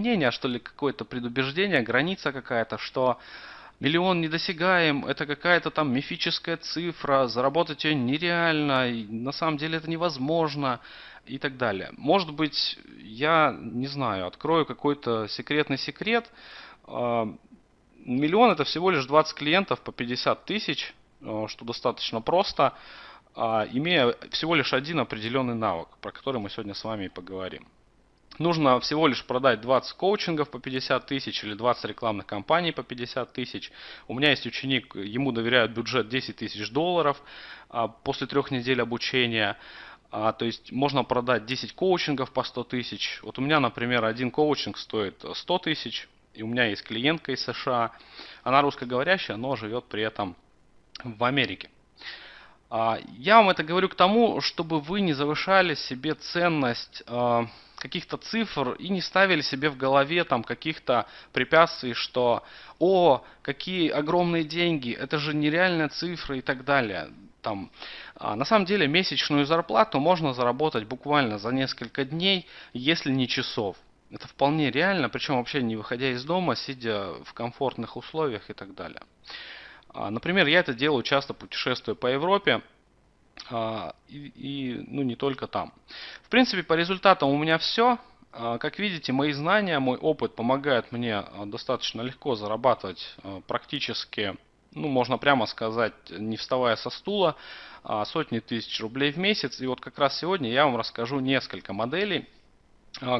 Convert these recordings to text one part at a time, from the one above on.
мнение, что ли, какое-то предубеждение, граница какая-то, что миллион недосягаем, это какая-то там мифическая цифра, заработать ее нереально, и на самом деле это невозможно и так далее. Может быть, я, не знаю, открою какой-то секретный секрет. А, миллион это всего лишь 20 клиентов по 50 тысяч, а, что достаточно просто, а, имея всего лишь один определенный навык, про который мы сегодня с вами и поговорим. Нужно всего лишь продать 20 коучингов по 50 тысяч или 20 рекламных кампаний по 50 тысяч. У меня есть ученик, ему доверяют бюджет 10 тысяч долларов после трех недель обучения. А, то есть можно продать 10 коучингов по 100 тысяч. Вот у меня, например, один коучинг стоит 100 тысяч. И у меня есть клиентка из США. Она русскоговорящая, но живет при этом в Америке. А, я вам это говорю к тому, чтобы вы не завышали себе ценность а, каких-то цифр и не ставили себе в голове там каких-то препятствий, что «О, какие огромные деньги, это же нереальная цифра» и так далее. Там, а, на самом деле месячную зарплату можно заработать буквально за несколько дней, если не часов. Это вполне реально, причем вообще не выходя из дома, сидя в комфортных условиях и так далее. А, например, я это делаю часто путешествуя по Европе. А, и, и ну, не только там. В принципе, по результатам у меня все. А, как видите, мои знания, мой опыт помогают мне а, достаточно легко зарабатывать практически, ну, можно прямо сказать, не вставая со стула, сотни тысяч рублей в месяц. И вот как раз сегодня я вам расскажу несколько моделей,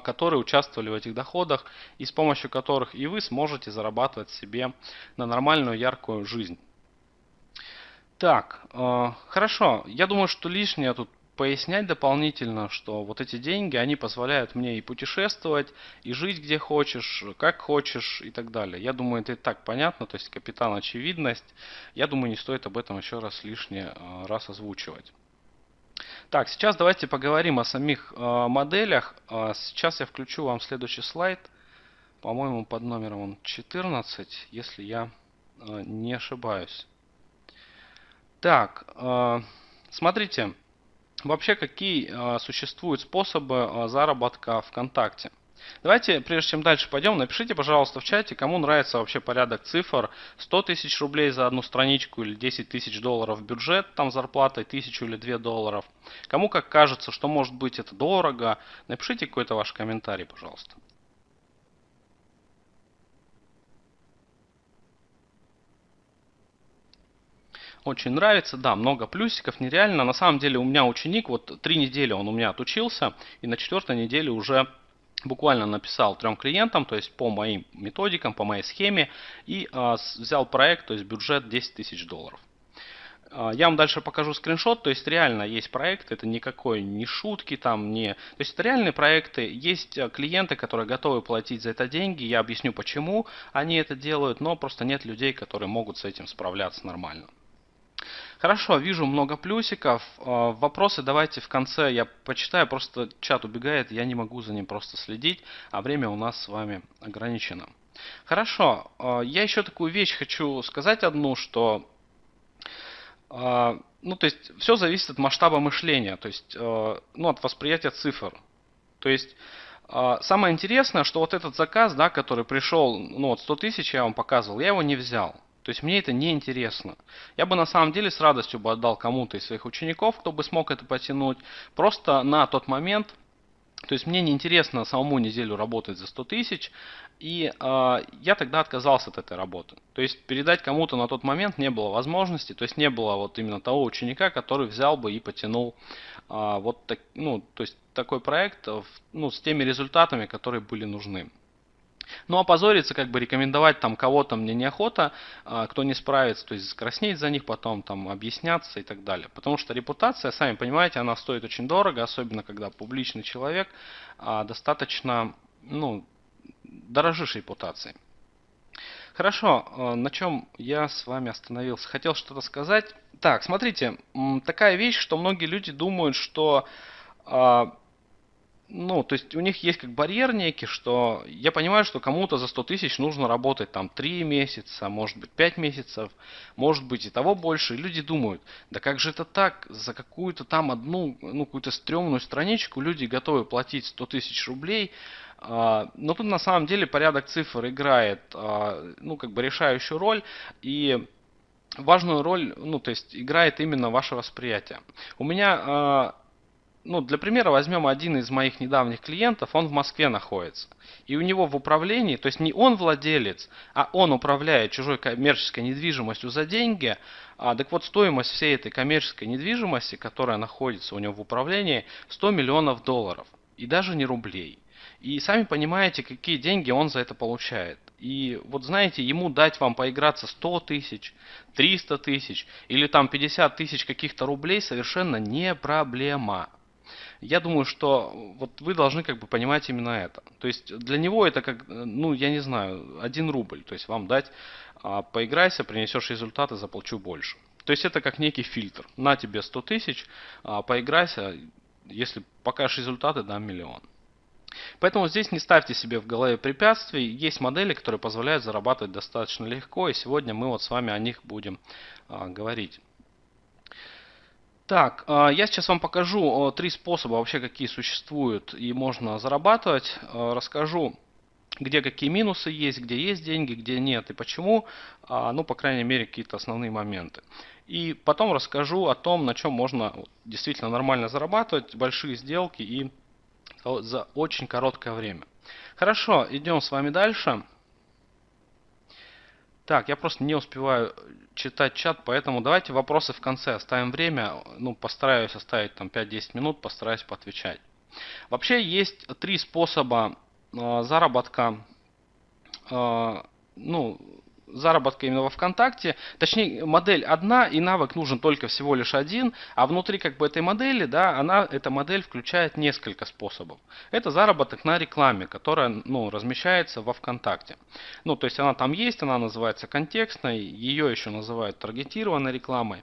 которые участвовали в этих доходах и с помощью которых и вы сможете зарабатывать себе на нормальную яркую жизнь. Так, э, хорошо. Я думаю, что лишнее тут пояснять дополнительно, что вот эти деньги, они позволяют мне и путешествовать, и жить где хочешь, как хочешь и так далее. Я думаю, это и так понятно, то есть капитан очевидность. Я думаю, не стоит об этом еще раз лишний э, раз озвучивать. Так, сейчас давайте поговорим о самих э, моделях. Э, сейчас я включу вам следующий слайд. По-моему, под номером 14, если я э, не ошибаюсь. Так, э, смотрите, вообще какие э, существуют способы э, заработка ВКонтакте. Давайте, прежде чем дальше пойдем, напишите, пожалуйста, в чате, кому нравится вообще порядок цифр. 100 тысяч рублей за одну страничку или 10 тысяч долларов бюджет, там зарплатой 1000 или 2 долларов. Кому как кажется, что может быть это дорого, напишите какой-то ваш комментарий, пожалуйста. Очень нравится, да, много плюсиков, нереально. На самом деле у меня ученик, вот три недели он у меня отучился, и на четвертой неделе уже буквально написал трем клиентам, то есть по моим методикам, по моей схеме, и э, взял проект, то есть бюджет 10 тысяч долларов. А, я вам дальше покажу скриншот, то есть реально есть проект, это никакой не шутки там, не... То есть это реальные проекты, есть а, клиенты, которые готовы платить за это деньги, я объясню почему они это делают, но просто нет людей, которые могут с этим справляться нормально. Хорошо, вижу много плюсиков. А, вопросы давайте в конце я почитаю, просто чат убегает, я не могу за ним просто следить, а время у нас с вами ограничено. Хорошо, а, я еще такую вещь хочу сказать одну, что а, ну, то есть все зависит от масштаба мышления, то есть ну, от восприятия цифр. То есть самое интересное, что вот этот заказ, да, который пришел, ну вот 100 тысяч я вам показывал, я его не взял. То есть мне это не интересно. Я бы на самом деле с радостью бы отдал кому-то из своих учеников, кто бы смог это потянуть. Просто на тот момент, то есть мне не интересно самому неделю работать за 100 тысяч, и э, я тогда отказался от этой работы. То есть передать кому-то на тот момент не было возможности, то есть не было вот именно того ученика, который взял бы и потянул э, вот так, ну, то есть такой проект ну, с теми результатами, которые были нужны. Ну, опозориться, как бы рекомендовать там кого-то мне неохота, а, кто не справится, то есть краснеть за них потом, там объясняться и так далее. Потому что репутация, сами понимаете, она стоит очень дорого, особенно когда публичный человек а, достаточно, ну, дорожишь репутацией. Хорошо, а, на чем я с вами остановился? Хотел что-то сказать. Так, смотрите, такая вещь, что многие люди думают, что ну, то есть у них есть как барьер некий, что я понимаю, что кому-то за 100 тысяч нужно работать там 3 месяца, может быть 5 месяцев, может быть и того больше. И люди думают, да как же это так, за какую-то там одну, ну, какую-то стрёмную страничку люди готовы платить 100 тысяч рублей, А, но тут на самом деле порядок цифр играет, а, ну, как бы решающую роль. И важную роль, ну, то есть играет именно ваше восприятие. У меня, а, ну, для примера возьмем один из моих недавних клиентов, он в Москве находится. И у него в управлении, то есть не он владелец, а он управляет чужой коммерческой недвижимостью за деньги. А, так вот, стоимость всей этой коммерческой недвижимости, которая находится у него в управлении, 100 миллионов долларов. И даже не рублей. И сами понимаете, какие деньги он за это получает. И вот знаете, ему дать вам поиграться 100 тысяч, 300 тысяч или там 50 тысяч каких-то рублей совершенно не проблема. Я думаю, что вот вы должны как бы понимать именно это. То есть для него это как, ну я не знаю, один рубль. То есть вам дать, а, поиграйся, принесешь результаты, заплачу больше. То есть это как некий фильтр. На тебе 100 тысяч, а, поиграйся, если покажешь результаты, дам миллион. Поэтому здесь не ставьте себе в голове препятствий. Есть модели, которые позволяют зарабатывать достаточно легко. И сегодня мы вот с вами о них будем а, говорить. Так, а, я сейчас вам покажу три способа вообще, какие существуют и можно зарабатывать. А, расскажу, где какие минусы есть, где есть деньги, где нет и почему. А, ну, по крайней мере, какие-то основные моменты. И потом расскажу о том, на чем можно действительно нормально зарабатывать, большие сделки и за очень короткое время. Хорошо, идем с вами дальше. Так, я просто не успеваю читать чат, поэтому давайте вопросы в конце. Оставим время, ну, постараюсь оставить там 5-10 минут, постараюсь поотвечать. Вообще есть три способа э, заработка э, ну, заработка именно во ВКонтакте. Точнее, модель одна, и навык нужен только всего лишь один, а внутри как бы этой модели, да, она, эта модель включает несколько способов. Это заработок на рекламе, которая, ну, размещается во ВКонтакте. Ну, то есть она там есть, она называется контекстной, ее еще называют таргетированной рекламой.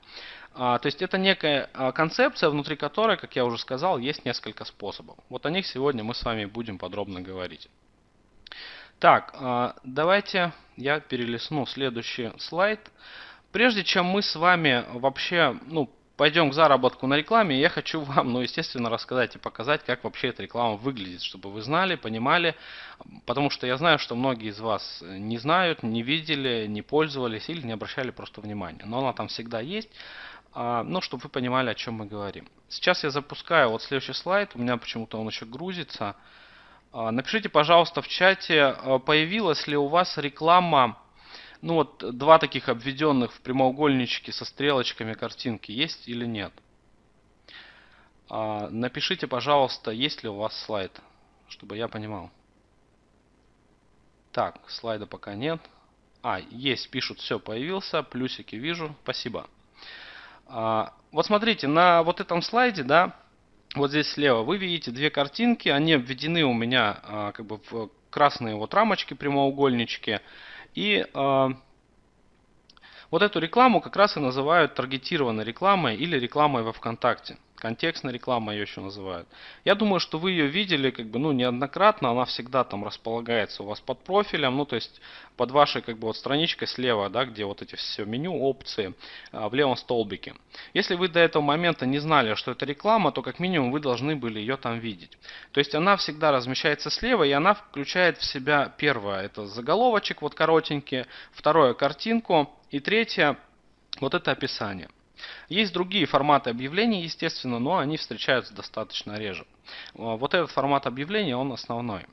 А, то есть это некая а, концепция, внутри которой, как я уже сказал, есть несколько способов. Вот о них сегодня мы с вами будем подробно говорить. Так, а, давайте я перелесну следующий слайд. Прежде чем мы с вами вообще ну, пойдем к заработку на рекламе, я хочу вам, ну, естественно, рассказать и показать, как вообще эта реклама выглядит, чтобы вы знали, понимали, потому что я знаю, что многие из вас не знают, не видели, не пользовались или не обращали просто внимания. Но она там всегда есть, а, ну, чтобы вы понимали, о чем мы говорим. Сейчас я запускаю вот следующий слайд, у меня почему-то он еще грузится. А, напишите, пожалуйста, в чате, а, появилась ли у вас реклама, ну вот два таких обведенных в прямоугольничке со стрелочками картинки, есть или нет. А, напишите, пожалуйста, есть ли у вас слайд, чтобы я понимал. Так, слайда пока нет. А, есть, пишут, все, появился, плюсики вижу, спасибо. Вот смотрите, на вот этом слайде, да, вот здесь слева вы видите две картинки, они обведены у меня а, как бы в красные вот рамочки, прямоугольнички. И а, вот эту рекламу как раз и называют таргетированной рекламой или рекламой во ВКонтакте. Контекстная реклама ее еще называют. Я думаю, что вы ее видели как бы, ну, неоднократно. Она всегда там располагается у вас под профилем. Ну, то есть под вашей как бы вот страничкой слева, да, где вот эти все меню, опции а, в левом столбике. Если вы до этого момента не знали, что это реклама, то как минимум вы должны были ее там видеть. То есть она всегда размещается слева и она включает в себя первое, это заголовочек вот коротенький, второе картинку и третье вот это описание. Есть другие форматы объявлений, естественно, но они встречаются достаточно реже. А, вот этот формат объявления, он основной.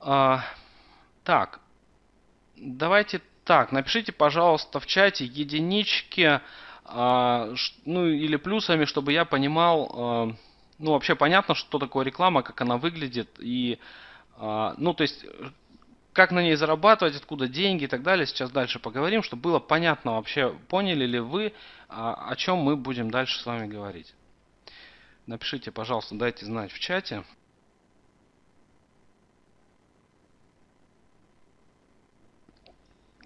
А, так, давайте так, напишите, пожалуйста, в чате единички, а, ну или плюсами, чтобы я понимал, ну вообще понятно, что такое реклама, как она выглядит и ну, то есть, как на ней зарабатывать, откуда деньги и так далее. Сейчас дальше поговорим, чтобы было понятно вообще, поняли ли вы, а, о чем мы будем дальше с вами говорить. Напишите, пожалуйста, дайте знать в чате.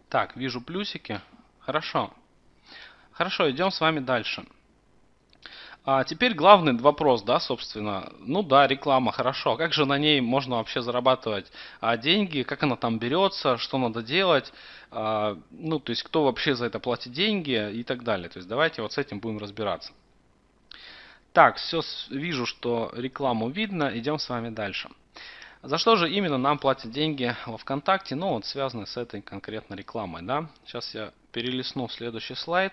Так, вижу плюсики. Хорошо. Хорошо, идем с вами дальше. А теперь главный вопрос, да, собственно. Ну да, реклама, хорошо. А как же на ней можно вообще зарабатывать а, деньги? Как она там берется? Что надо делать? А, ну, то есть, кто вообще за это платит деньги и так далее. То есть, давайте вот с этим будем разбираться. Так, все, вижу, что рекламу видно. Идем с вами дальше. За что же именно нам платят деньги во ВКонтакте? Ну, вот связаны с этой конкретной рекламой, да. Сейчас я перелистну следующий слайд.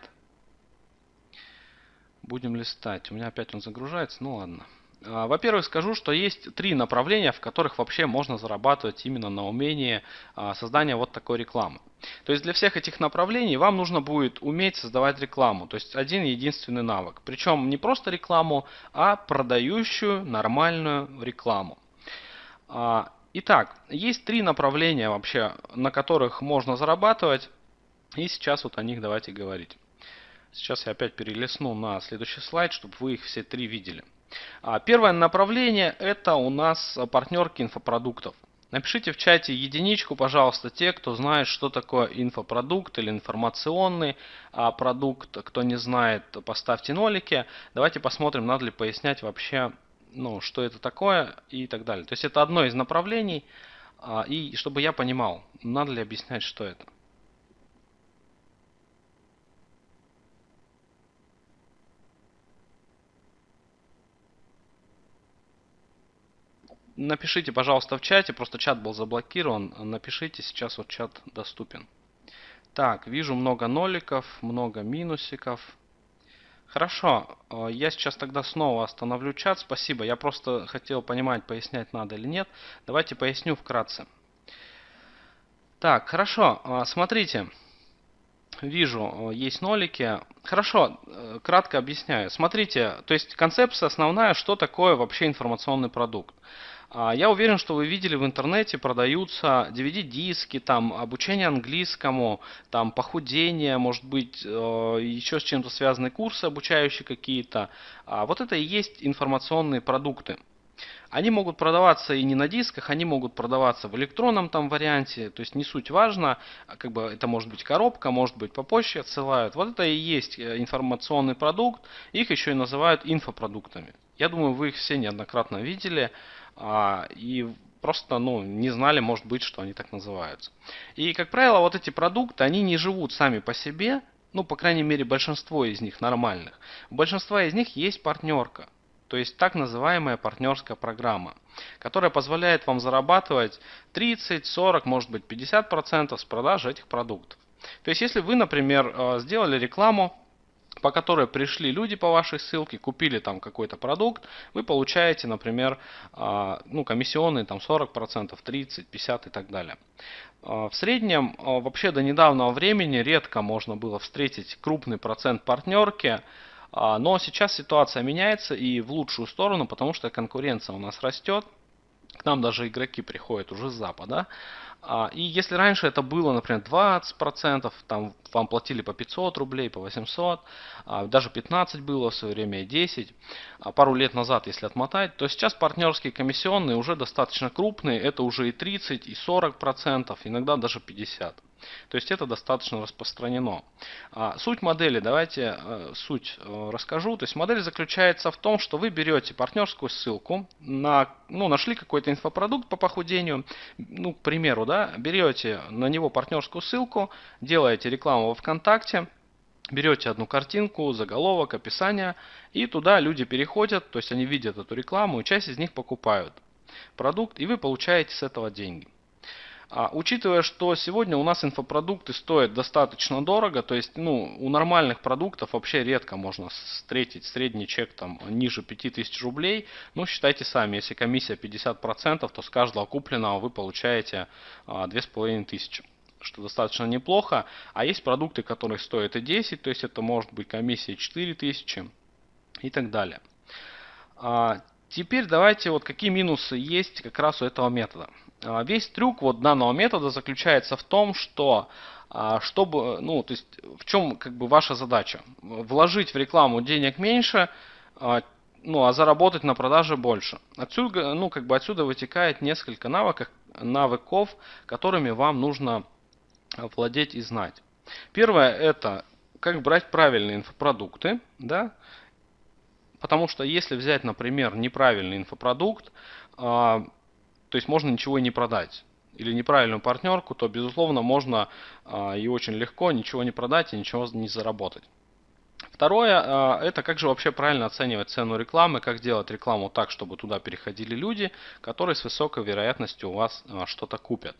Будем листать. У меня опять он загружается, ну ладно. А, во-первых, скажу, что есть три направления, в которых вообще можно зарабатывать именно на умении а, создания вот такой рекламы. То есть для всех этих направлений вам нужно будет уметь создавать рекламу. То есть один единственный навык. Причем не просто рекламу, а продающую нормальную рекламу. А, итак, есть три направления вообще, на которых можно зарабатывать. И сейчас вот о них давайте говорить. Сейчас я опять перелесну на следующий слайд, чтобы вы их все три видели. А, первое направление это у нас партнерки инфопродуктов. Напишите в чате единичку, пожалуйста, те, кто знает, что такое инфопродукт или информационный а, продукт. Кто не знает, поставьте нолики. Давайте посмотрим, надо ли пояснять вообще, ну, что это такое и так далее. То есть это одно из направлений. А, и чтобы я понимал, надо ли объяснять, что это. Напишите, пожалуйста, в чате, просто чат был заблокирован. Напишите, сейчас вот чат доступен. Так, вижу много ноликов, много минусиков. Хорошо, э, я сейчас тогда снова остановлю чат. Спасибо, я просто хотел понимать, пояснять надо или нет. Давайте поясню вкратце. Так, хорошо, э, смотрите. Вижу, э, есть нолики. Хорошо, кратко объясняю. Смотрите, то есть концепция основная, что такое вообще информационный продукт. А, я уверен, что вы видели в интернете продаются DVD-диски, там обучение английскому, там похудение, может быть, э, еще с чем-то связанные курсы обучающие какие-то. А, вот это и есть информационные продукты. Они могут продаваться и не на дисках, они могут продаваться в электронном там варианте, то есть не суть важно, а как бы это может быть коробка, может быть по почте отсылают. Вот это и есть э, информационный продукт, их еще и называют инфопродуктами. Я думаю, вы их все неоднократно видели и просто ну, не знали, может быть, что они так называются. И, как правило, вот эти продукты, они не живут сами по себе, ну, по крайней мере, большинство из них нормальных. У большинства из них есть партнерка, то есть так называемая партнерская программа, которая позволяет вам зарабатывать 30, 40, может быть 50% с продажи этих продуктов. То есть, если вы, например, э, сделали рекламу по которой пришли люди по вашей ссылке, купили там какой-то продукт, вы получаете, например, а, ну, комиссионные там 40%, 30, 50 и так далее. А, в среднем, а, вообще до недавнего времени редко можно было встретить крупный процент партнерки, но сейчас ситуация меняется и в лучшую сторону, потому что конкуренция у нас растет. К нам даже игроки приходят уже с запада. А, и если раньше это было, например, 20%, там вам платили по 500 рублей, по 800, а, даже 15 было в свое время и 10, а пару лет назад, если отмотать, то сейчас партнерские комиссионные уже достаточно крупные, это уже и 30, и 40%, иногда даже 50%. То есть это достаточно распространено. Суть модели, давайте э, суть э, расскажу. То есть модель заключается в том, что вы берете партнерскую ссылку, на, ну, нашли какой-то инфопродукт по похудению, ну, к примеру, да, берете на него партнерскую ссылку, делаете рекламу во ВКонтакте, берете одну картинку, заголовок, описание, и туда люди переходят, то есть они видят эту рекламу, и часть из них покупают продукт, и вы получаете с этого деньги. А, учитывая, что сегодня у нас инфопродукты стоят достаточно дорого, то есть ну, у нормальных продуктов вообще редко можно встретить средний чек там ниже 5000 рублей. Ну, считайте сами, если комиссия 50%, то с каждого купленного вы получаете а, 2500 что достаточно неплохо. А есть продукты, которые стоят и 10, то есть это может быть комиссия 4000 и так далее. А, теперь давайте вот какие минусы есть как раз у этого метода. А, весь трюк вот данного метода заключается в том, что а, чтобы, ну, то есть в чем как бы ваша задача? Вложить в рекламу денег меньше, а, ну, а заработать на продаже больше. Отсюда, ну, как бы отсюда вытекает несколько навыков, навыков, которыми вам нужно владеть и знать. Первое это как брать правильные инфопродукты, да, потому что если взять, например, неправильный инфопродукт, то есть можно ничего и не продать. Или неправильную партнерку, то безусловно можно а, и очень легко ничего не продать и ничего не заработать. Второе, а, это как же вообще правильно оценивать цену рекламы, как сделать рекламу так, чтобы туда переходили люди, которые с высокой вероятностью у вас а, что-то купят.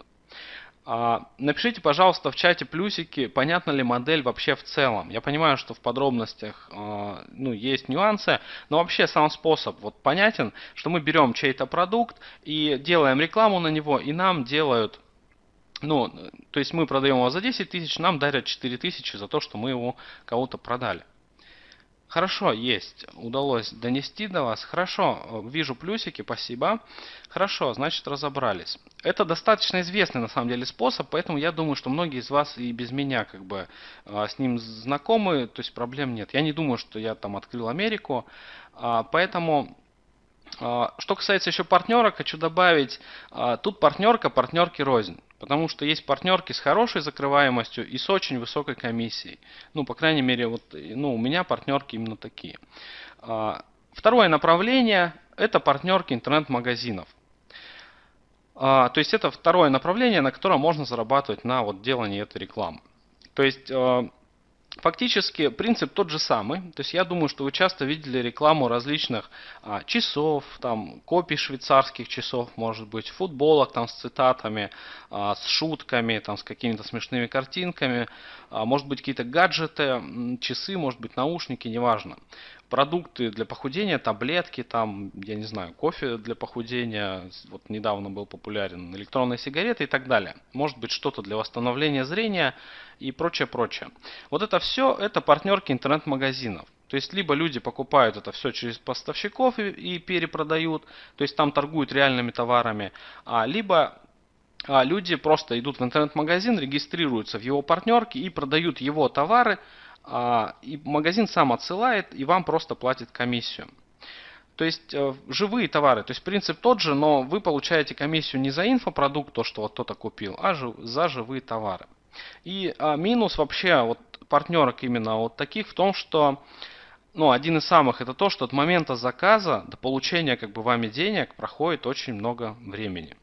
А, напишите, пожалуйста, в чате плюсики, понятна ли модель вообще в целом. Я понимаю, что в подробностях ну, есть нюансы, но вообще сам способ вот понятен, что мы берем чей-то продукт и делаем рекламу на него, и нам делают ну, то есть мы продаем его за 10 тысяч, нам дарят 4 тысячи за то, что мы его кого-то продали. Хорошо, есть. Удалось донести до вас. Хорошо, вижу плюсики, спасибо. Хорошо, значит разобрались. Это достаточно известный на самом деле способ, поэтому я думаю, что многие из вас и без меня как бы а, с ним знакомы, то есть проблем нет. Я не думаю, что я там открыл Америку, а, поэтому что касается еще партнерок, хочу добавить, а, тут партнерка, партнерки рознь. Потому что есть партнерки с хорошей закрываемостью и с очень высокой комиссией. Ну, по крайней мере, вот, ну, у меня партнерки именно такие. А, второе направление – это партнерки интернет-магазинов. То есть это второе направление, на котором можно зарабатывать на вот делании этой рекламы. То есть Фактически принцип тот же самый. То есть я думаю, что вы часто видели рекламу различных а, часов, там копий швейцарских часов, может быть, футболок там с цитатами, а, с шутками, там с какими-то смешными картинками, а, может быть какие-то гаджеты, часы, может быть наушники, неважно продукты для похудения, таблетки, там, я не знаю, кофе для похудения, вот недавно был популярен, электронные сигареты и так далее. Может быть что-то для восстановления зрения и прочее, прочее. Вот это все, это партнерки интернет-магазинов. То есть, либо люди покупают это все через поставщиков и, и перепродают, то есть там торгуют реальными товарами, а, либо а, люди просто идут в интернет-магазин, регистрируются в его партнерке и продают его товары, и магазин сам отсылает и вам просто платит комиссию. То есть э, живые товары, то есть принцип тот же, но вы получаете комиссию не за инфопродукт, то, что вот кто-то купил, а за живые товары. И а, минус вообще вот партнерок именно вот таких в том, что ну, один из самых это то, что от момента заказа до получения как бы вами денег проходит очень много времени.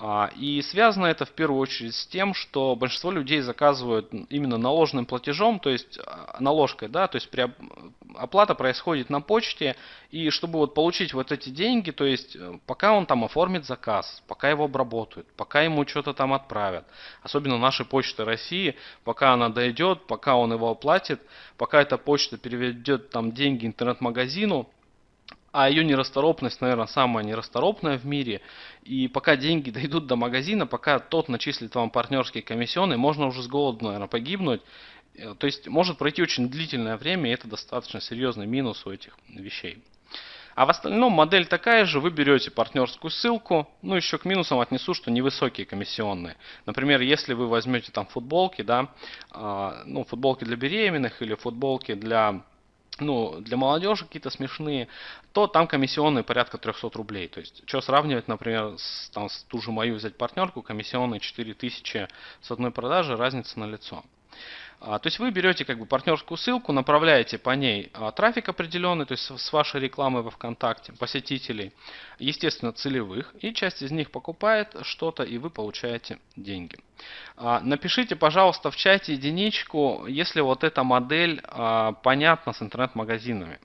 А, и связано это в первую очередь с тем, что большинство людей заказывают именно наложенным платежом, то есть а, наложкой, да, то есть при, оплата происходит на почте, и чтобы вот получить вот эти деньги, то есть э, пока он там оформит заказ, пока его обработают, пока ему что-то там отправят, особенно нашей почты России, пока она дойдет, пока он его оплатит, пока эта почта переведет там деньги интернет-магазину, а ее нерасторопность, наверное, самая нерасторопная в мире. И пока деньги дойдут до магазина, пока тот начислит вам партнерские комиссионные, можно уже с голоду, наверное, погибнуть. Э, то есть может пройти очень длительное время, и это достаточно серьезный минус у этих вещей. А в остальном модель такая же, вы берете партнерскую ссылку, ну еще к минусам отнесу, что невысокие комиссионные. Например, если вы возьмете там футболки, да, э, ну футболки для беременных или футболки для ну, для молодежи какие-то смешные, то там комиссионные порядка 300 рублей. То есть, что сравнивать, например, с, там, с ту же мою взять партнерку, комиссионные 4000 с одной продажи, разница на лицо. А, то есть вы берете как бы партнерскую ссылку, направляете по ней а, трафик определенный, то есть с вашей рекламы во ВКонтакте, посетителей, естественно целевых, и часть из них покупает что-то, и вы получаете деньги. А, напишите, пожалуйста, в чате единичку, если вот эта модель понятна с интернет-магазинами.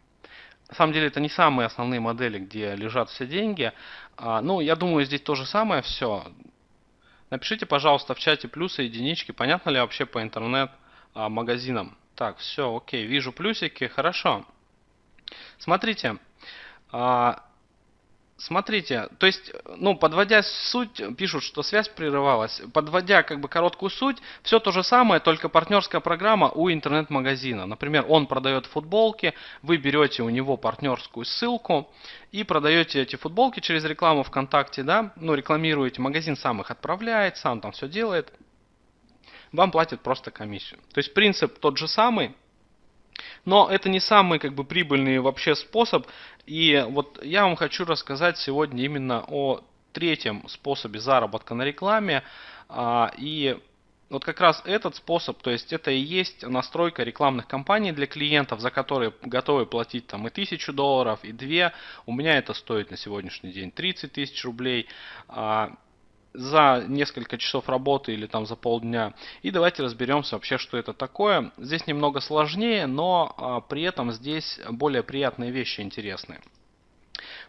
На самом деле это не самые основные модели, где лежат все деньги. Ну, я думаю, здесь то же самое все. Напишите, пожалуйста, в чате плюсы, единички, понятно ли вообще по интернет а, магазинам. Так, все, окей, вижу плюсики, хорошо. Смотрите, а, смотрите, то есть, ну, подводя суть, пишут, что связь прерывалась. Подводя как бы короткую суть, все то же самое, только партнерская программа у интернет-магазина. Например, он продает футболки, вы берете у него партнерскую ссылку и продаете эти футболки через рекламу ВКонтакте, да, ну, рекламируете, магазин сам их отправляет, сам там все делает вам платят просто комиссию. То есть принцип тот же самый, но это не самый как бы прибыльный вообще способ. И вот я вам хочу рассказать сегодня именно о третьем способе заработка на рекламе. А, и вот как раз этот способ, то есть это и есть настройка рекламных кампаний для клиентов, за которые готовы платить там и тысячу долларов, и две. У меня это стоит на сегодняшний день 30 тысяч рублей. За несколько часов работы или там за полдня. И давайте разберемся вообще, что это такое. Здесь немного сложнее, но а, при этом здесь более приятные вещи интересные.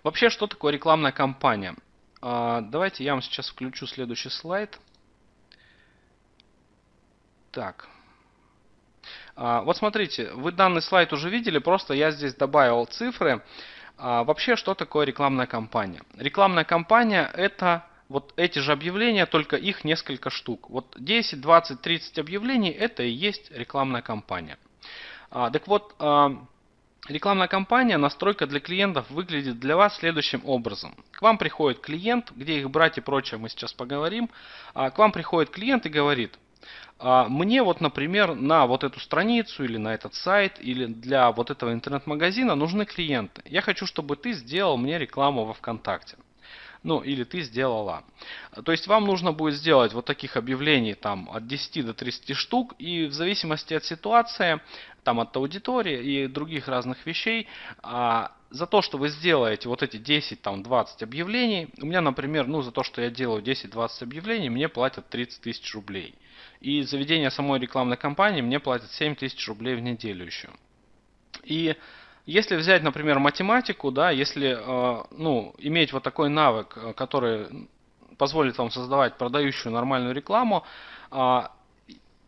Вообще, что такое рекламная кампания? А, давайте я вам сейчас включу следующий слайд. Так. А, вот смотрите, вы данный слайд уже видели, просто я здесь добавил цифры. Вообще, что такое рекламная кампания? Рекламная кампания это вот эти же объявления, только их несколько штук. Вот 10, 20, 30 объявлений это и есть рекламная кампания. А, так вот, а, рекламная кампания, настройка для клиентов выглядит для вас следующим образом. К вам приходит клиент, где их брать и прочее мы сейчас поговорим. А, к вам приходит клиент и говорит, а, мне вот, например, на вот эту страницу или на этот сайт или для вот этого интернет-магазина нужны клиенты. Я хочу, чтобы ты сделал мне рекламу во ВКонтакте. Ну, или ты сделала. То есть вам нужно будет сделать вот таких объявлений там от 10 до 30 штук. И в зависимости от ситуации, там от аудитории и других разных вещей, а, за то, что вы сделаете вот эти 10, там 20 объявлений, у меня, например, ну за то, что я делаю 10-20 объявлений, мне платят 30 тысяч рублей. И заведение самой рекламной кампании мне платит 7 тысяч рублей в неделю еще. И если взять, например, математику, да, если э, ну, иметь вот такой навык, э, который позволит вам создавать продающую нормальную рекламу, а,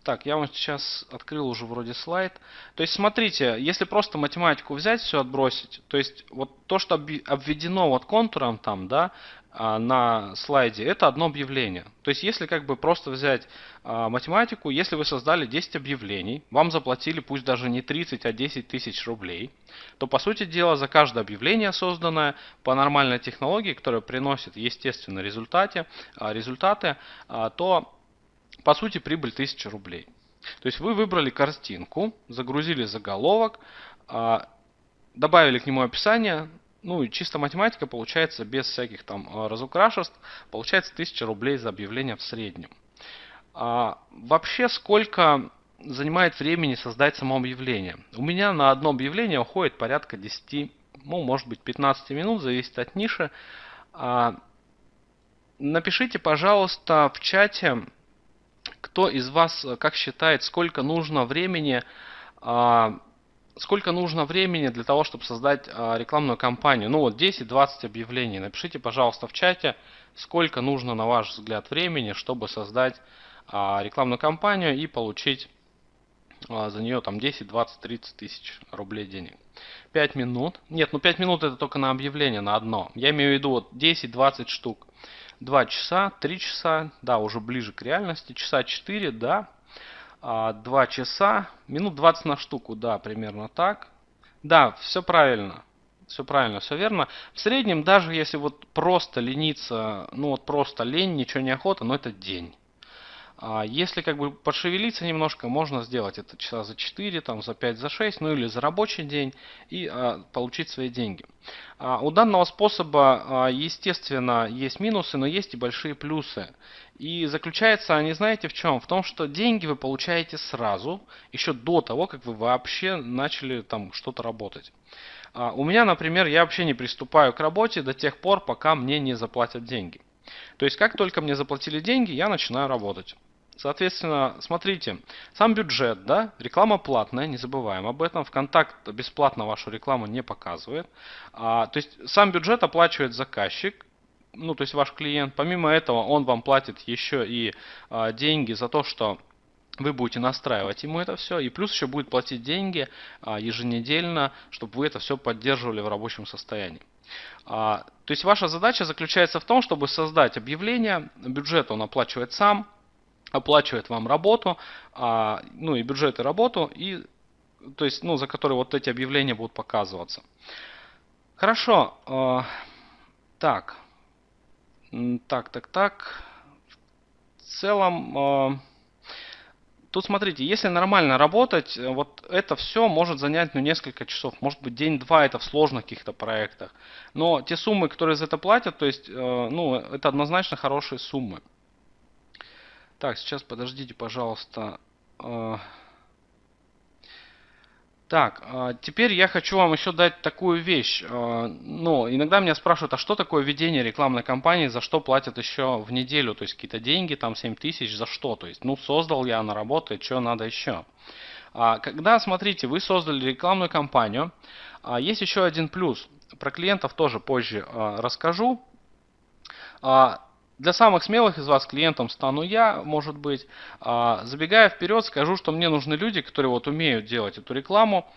так, я вам сейчас открыл уже вроде слайд. То есть, смотрите, если просто математику взять, все отбросить, то есть, вот то, что обведено вот контуром там, да, на слайде, это одно объявление. То есть, если как бы просто взять а, математику, если вы создали 10 объявлений, вам заплатили пусть даже не 30, а 10 тысяч рублей, то, по сути дела, за каждое объявление, созданное по нормальной технологии, которая приносит, естественно, результаты, а, результаты то по сути прибыль 1000 рублей. То есть вы выбрали картинку, загрузили заголовок, а, добавили к нему описание, ну и чисто математика получается без всяких там а, разукрашеств, получается 1000 рублей за объявление в среднем. А вообще сколько занимает времени создать само объявление? У меня на одно объявление уходит порядка 10, ну может быть 15 минут, зависит от ниши. А, напишите, пожалуйста, в чате, кто из вас э, как считает, сколько нужно времени, а, сколько нужно времени для того, чтобы создать а, рекламную кампанию? Ну вот 10-20 объявлений. Напишите, пожалуйста, в чате, сколько нужно, на ваш взгляд, времени, чтобы создать а, рекламную кампанию и получить за нее там 10, 20, 30 тысяч рублей денег. 5 минут. Нет, ну 5 минут это только на объявление, на одно. Я имею в виду вот 10-20 штук. 2 часа, 3 часа, да, уже ближе к реальности, часа 4, да, 2 а, часа, минут 20 на штуку, да, примерно так. Да, все правильно, все правильно, все верно. В среднем, даже если вот просто лениться, ну вот просто лень, ничего не охота, но это день. А если как бы пошевелиться немножко, можно сделать это часа за 4, там, за 5, за 6, ну или за рабочий день и а, получить свои деньги. А, у данного способа, а, естественно, есть минусы, но есть и большие плюсы. И заключается они, знаете, в чем? В том, что деньги вы получаете сразу, еще до того, как вы вообще начали там что-то работать. А, у меня, например, я вообще не приступаю к работе до тех пор, пока мне не заплатят деньги. То есть, как только мне заплатили деньги, я начинаю работать. Соответственно, смотрите, сам бюджет, да, реклама платная, не забываем об этом. ВКонтакт бесплатно вашу рекламу не показывает. А, то есть сам бюджет оплачивает заказчик, ну то есть ваш клиент. Помимо этого он вам платит еще и а, деньги за то, что вы будете настраивать ему это все, и плюс еще будет платить деньги а, еженедельно, чтобы вы это все поддерживали в рабочем состоянии. А, то есть ваша задача заключается в том, чтобы создать объявление, бюджет он оплачивает сам, оплачивает вам работу, а, ну и бюджет и работу, и, то есть, ну, за которые вот эти объявления будут показываться. Хорошо. Э, так. Так, так, так. В целом, э, тут смотрите, если нормально работать, вот это все может занять ну, несколько часов. Может быть день-два это в сложных каких-то проектах. Но те суммы, которые за это платят, то есть, э, ну, это однозначно хорошие суммы. Так, сейчас подождите, пожалуйста. А, Так, а, теперь я хочу вам еще дать такую вещь. А, ну, иногда меня спрашивают, а что такое ведение рекламной кампании, за что платят еще в неделю, то есть какие-то деньги, там 7 тысяч, за что? То есть, ну, создал я, она работает, что надо еще? Когда, смотрите, вы создали рекламную кампанию, есть еще один плюс. Про клиентов тоже позже расскажу. Для самых смелых из вас клиентом стану я, может быть. А, забегая вперед, скажу, что мне нужны люди, которые вот умеют делать эту рекламу.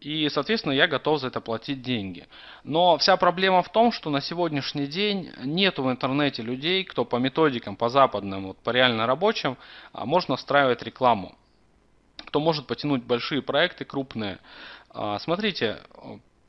И, соответственно, я готов за это платить деньги. Но вся проблема в том, что на сегодняшний день нет в интернете людей, кто по методикам, по западным, вот, по реально рабочим, а, может настраивать рекламу. Кто может потянуть большие проекты, крупные. А, смотрите,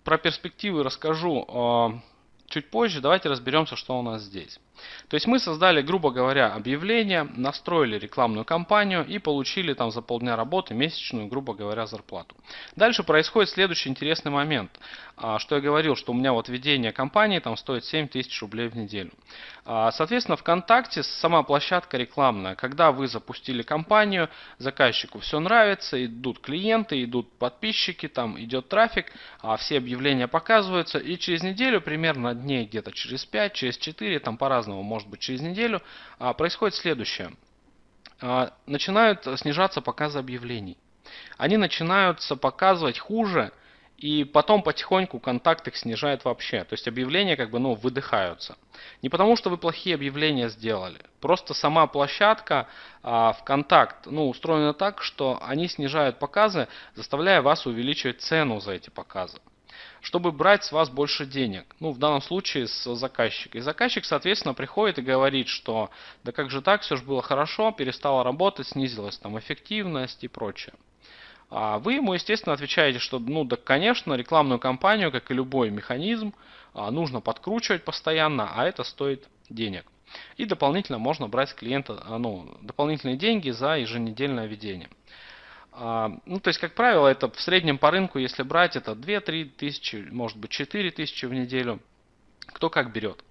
про перспективы расскажу чуть позже. Давайте разберемся, что у нас здесь. То есть мы создали, грубо говоря, объявление, настроили рекламную кампанию и получили там за полдня работы месячную, грубо говоря, зарплату. Дальше происходит следующий интересный момент. А, что я говорил, что у меня вот ведение компании там стоит 7 тысяч рублей в неделю. А, соответственно, ВКонтакте сама площадка рекламная. Когда вы запустили компанию, заказчику все нравится, идут клиенты, идут подписчики, там идет трафик, а все объявления показываются. И через неделю, примерно дней где-то через 5, через 4, там по-разному, может быть через неделю, а, происходит следующее. Начинают снижаться показы объявлений. Они начинаются показывать хуже, и потом потихоньку контакт их снижает вообще. То есть объявления как бы ну, выдыхаются. Не потому, что вы плохие объявления сделали. Просто сама площадка а, ВКонтакт ну, устроена так, что они снижают показы, заставляя вас увеличивать цену за эти показы чтобы брать с вас больше денег. Ну, в данном случае с заказчика. И заказчик, соответственно, приходит и говорит, что да как же так, все же было хорошо, перестало работать, снизилась там эффективность и прочее. А вы ему, естественно, отвечаете, что, ну, да, конечно, рекламную кампанию, как и любой механизм, а, нужно подкручивать постоянно, а это стоит денег. И дополнительно можно брать с клиента а, ну, дополнительные деньги за еженедельное ведение. А, ну, то есть, как правило, это в среднем по рынку, если брать, это 2-3 тысячи, может быть 4 тысячи в неделю. Кто как берет.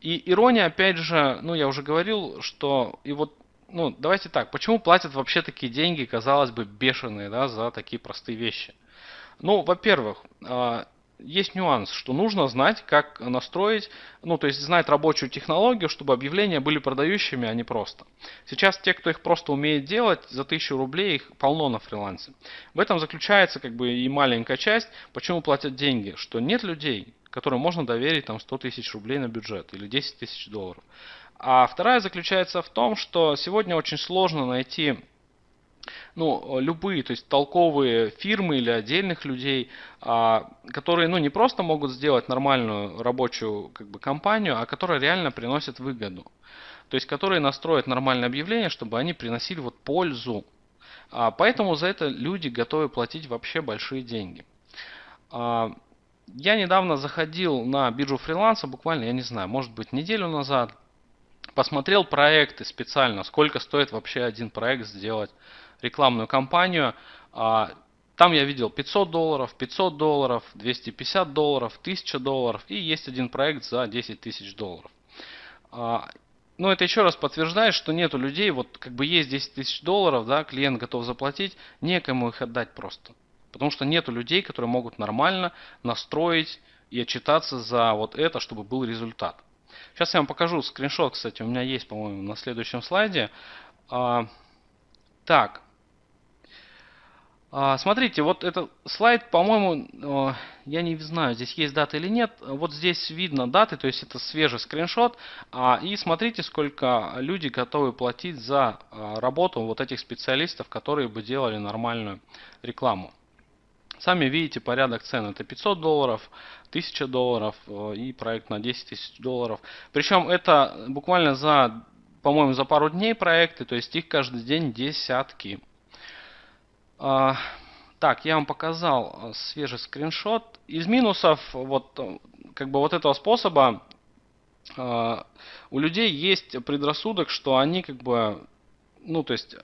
И ирония, опять же, ну, я уже говорил, что и вот ну, давайте так, почему платят вообще такие деньги, казалось бы, бешеные, да, за такие простые вещи? Ну, во-первых, а, есть нюанс, что нужно знать, как настроить, ну, то есть знать рабочую технологию, чтобы объявления были продающими, а не просто. Сейчас те, кто их просто умеет делать, за 1000 рублей их полно на фрилансе. В этом заключается как бы и маленькая часть, почему платят деньги, что нет людей, которым можно доверить там 100 тысяч рублей на бюджет или 10 тысяч долларов. А вторая заключается в том, что сегодня очень сложно найти ну, любые, то есть толковые фирмы или отдельных людей, а, которые ну, не просто могут сделать нормальную рабочую как бы, компанию, а которые реально приносят выгоду. То есть которые настроят нормальное объявление, чтобы они приносили вот пользу. А, поэтому за это люди готовы платить вообще большие деньги. А, я недавно заходил на биржу фриланса, буквально, я не знаю, может быть неделю назад, посмотрел проекты специально, сколько стоит вообще один проект сделать, рекламную кампанию. А, там я видел 500 долларов, 500 долларов, 250 долларов, 1000 долларов и есть один проект за 10 тысяч долларов. А, ну, это еще раз подтверждает, что нету людей, вот как бы есть 10 тысяч долларов, да, клиент готов заплатить, некому их отдать просто. Потому что нету людей, которые могут нормально настроить и отчитаться за вот это, чтобы был результат. Сейчас я вам покажу скриншот, кстати, у меня есть, по-моему, на следующем слайде. А, так. А, смотрите, вот этот слайд, по-моему, я не знаю, здесь есть дата или нет. Вот здесь видно даты, то есть это свежий скриншот. А, и смотрите, сколько люди готовы платить за а, работу вот этих специалистов, которые бы делали нормальную рекламу. Сами видите порядок цен. Это 500 долларов, 1000 долларов э, и проект на 10 тысяч долларов. Причем это буквально за, по-моему, за пару дней проекты, то есть их каждый день десятки. А, так, я вам показал э, свежий скриншот. Из минусов вот, э, как бы вот этого способа у людей есть предрассудок, что они как бы ну, то есть, э,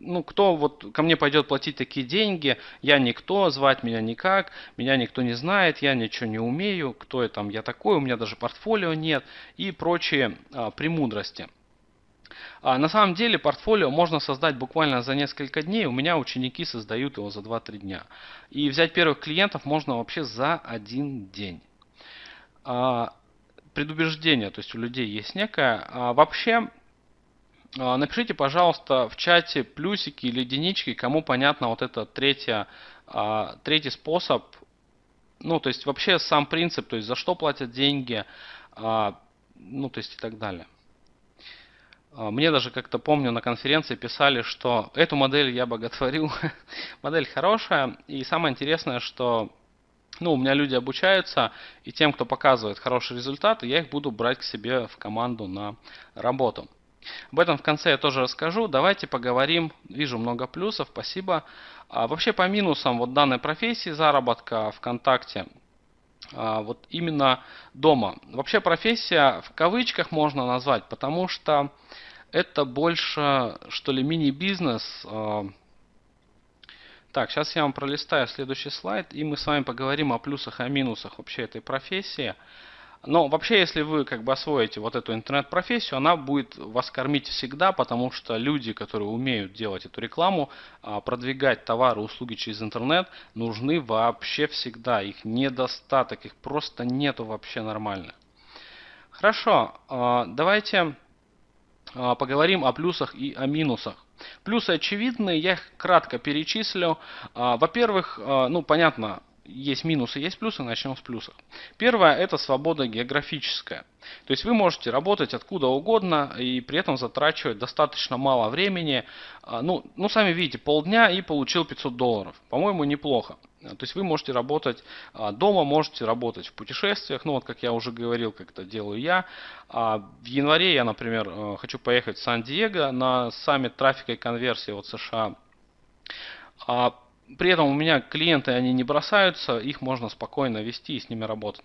ну, кто вот ко мне пойдет платить такие деньги, я никто, звать меня никак, меня никто не знает, я ничего не умею, кто я там, я такой, у меня даже портфолио нет и прочие а, премудрости. А на самом деле портфолио можно создать буквально за несколько дней. У меня ученики создают его за 2-3 дня. И взять первых клиентов можно вообще за один день. А, предубеждение, то есть у людей есть некое. А вообще, а, напишите, пожалуйста, в чате плюсики или единички, кому понятно вот это третья, а, третий способ. Ну, то есть вообще сам принцип, то есть за что платят деньги, ну, то есть и так далее. А, мне даже как-то помню на конференции писали, что эту модель я боготворю. модель хорошая. И самое интересное, что ну, у меня люди обучаются, и тем, кто показывает хорошие результаты, я их буду брать к себе в команду на работу. Об этом в конце я тоже расскажу. Давайте поговорим. Вижу много плюсов, спасибо. А вообще по минусам вот данной профессии заработка ВКонтакте – а, вот именно дома. Вообще профессия в кавычках можно назвать, потому что это больше, что ли, мини-бизнес. А. Так, сейчас я вам пролистаю следующий слайд, и мы с вами поговорим о плюсах и о минусах вообще этой профессии. Но вообще, если вы как бы освоите вот эту интернет-профессию, она будет вас кормить всегда, потому что люди, которые умеют делать эту рекламу, а, продвигать товары, услуги через интернет, нужны вообще всегда. Их недостаток, их просто нету вообще нормально. Хорошо, а, давайте поговорим о плюсах и о минусах. Плюсы очевидные, я их кратко перечислю. Во-первых, ну понятно, есть минусы, есть плюсы, начнем с плюсов. Первое – это свобода географическая. То есть вы можете работать откуда угодно и при этом затрачивать достаточно мало времени. А, ну, ну сами видите, полдня и получил 500 долларов. По-моему, неплохо. То есть вы можете работать а, дома, можете работать в путешествиях. Ну вот как я уже говорил, как это делаю я. А, в январе я, например, э, хочу поехать в Сан-Диего на саммит трафика и конверсии от США. При этом у меня клиенты, они не бросаются, их можно спокойно вести и с ними работать.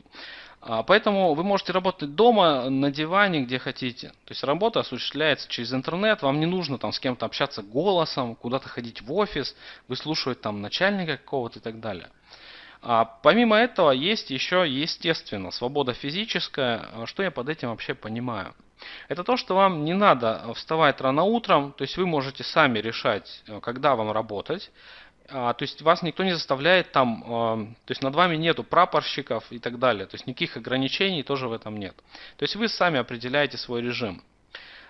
А, поэтому вы можете работать дома, на диване, где хотите. То есть работа осуществляется через интернет, вам не нужно там с кем-то общаться голосом, куда-то ходить в офис, выслушивать там начальника какого-то и так далее. А помимо этого есть еще, естественно, свобода физическая. А что я под этим вообще понимаю? Это то, что вам не надо вставать рано утром, то есть вы можете сами решать, э, когда вам работать. А, то есть вас никто не заставляет там, а, то есть над вами нету прапорщиков и так далее. То есть никаких ограничений тоже в этом нет. То есть вы сами определяете свой режим.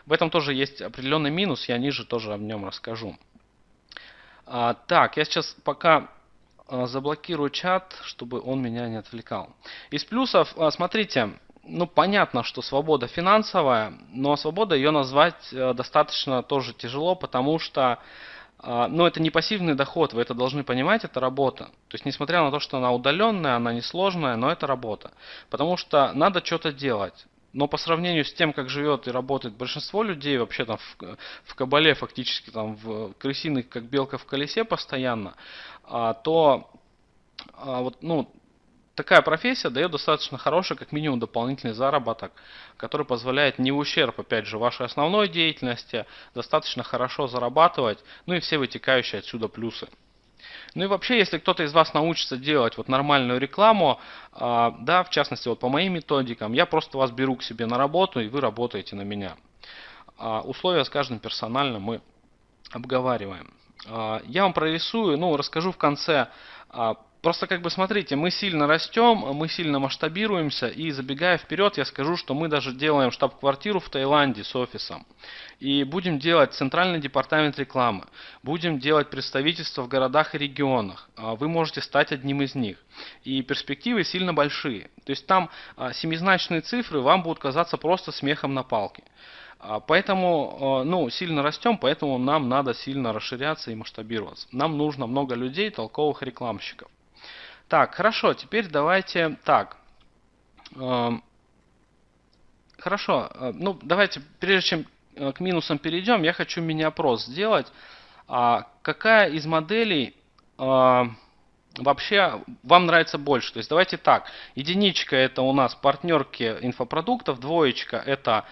В этом тоже есть определенный минус, я ниже тоже о нем расскажу. А, так, я сейчас пока заблокирую чат, чтобы он меня не отвлекал. Из плюсов, смотрите, ну понятно, что свобода финансовая, но свобода ее назвать э, достаточно тоже тяжело, потому что но это не пассивный доход, вы это должны понимать, это работа. То есть, несмотря на то, что она удаленная, она несложная, но это работа. Потому что надо что-то делать. Но по сравнению с тем, как живет и работает большинство людей, вообще там в, в кабале фактически там в крысиных, как белка в колесе постоянно, а, то а, вот, ну, такая профессия дает достаточно хороший, как минимум, дополнительный заработок, который позволяет не в ущерб, опять же, вашей основной деятельности, достаточно хорошо зарабатывать, ну и все вытекающие отсюда плюсы. Ну и вообще, если кто-то из вас научится делать вот нормальную рекламу, а, да, в частности, вот по моим методикам, я просто вас беру к себе на работу, и вы работаете на меня. А, условия с каждым персонально мы обговариваем. А, я вам прорисую, ну, расскажу в конце Просто как бы смотрите, мы сильно растем, мы сильно масштабируемся, и забегая вперед, я скажу, что мы даже делаем штаб-квартиру в Таиланде с офисом. И будем делать центральный департамент рекламы, будем делать представительства в городах и регионах. А вы можете стать одним из них. И перспективы сильно большие. То есть там а, семизначные цифры вам будут казаться просто смехом на палке. А, поэтому, ну, сильно растем, поэтому нам надо сильно расширяться и масштабироваться. Нам нужно много людей, толковых рекламщиков. Так, хорошо, теперь давайте так. Эм, хорошо, э, ну давайте, прежде чем э, к минусам перейдем, я хочу мини-опрос сделать. А какая из моделей э, вообще вам нравится больше? То есть давайте так, единичка это у нас партнерки инфопродуктов, двоечка это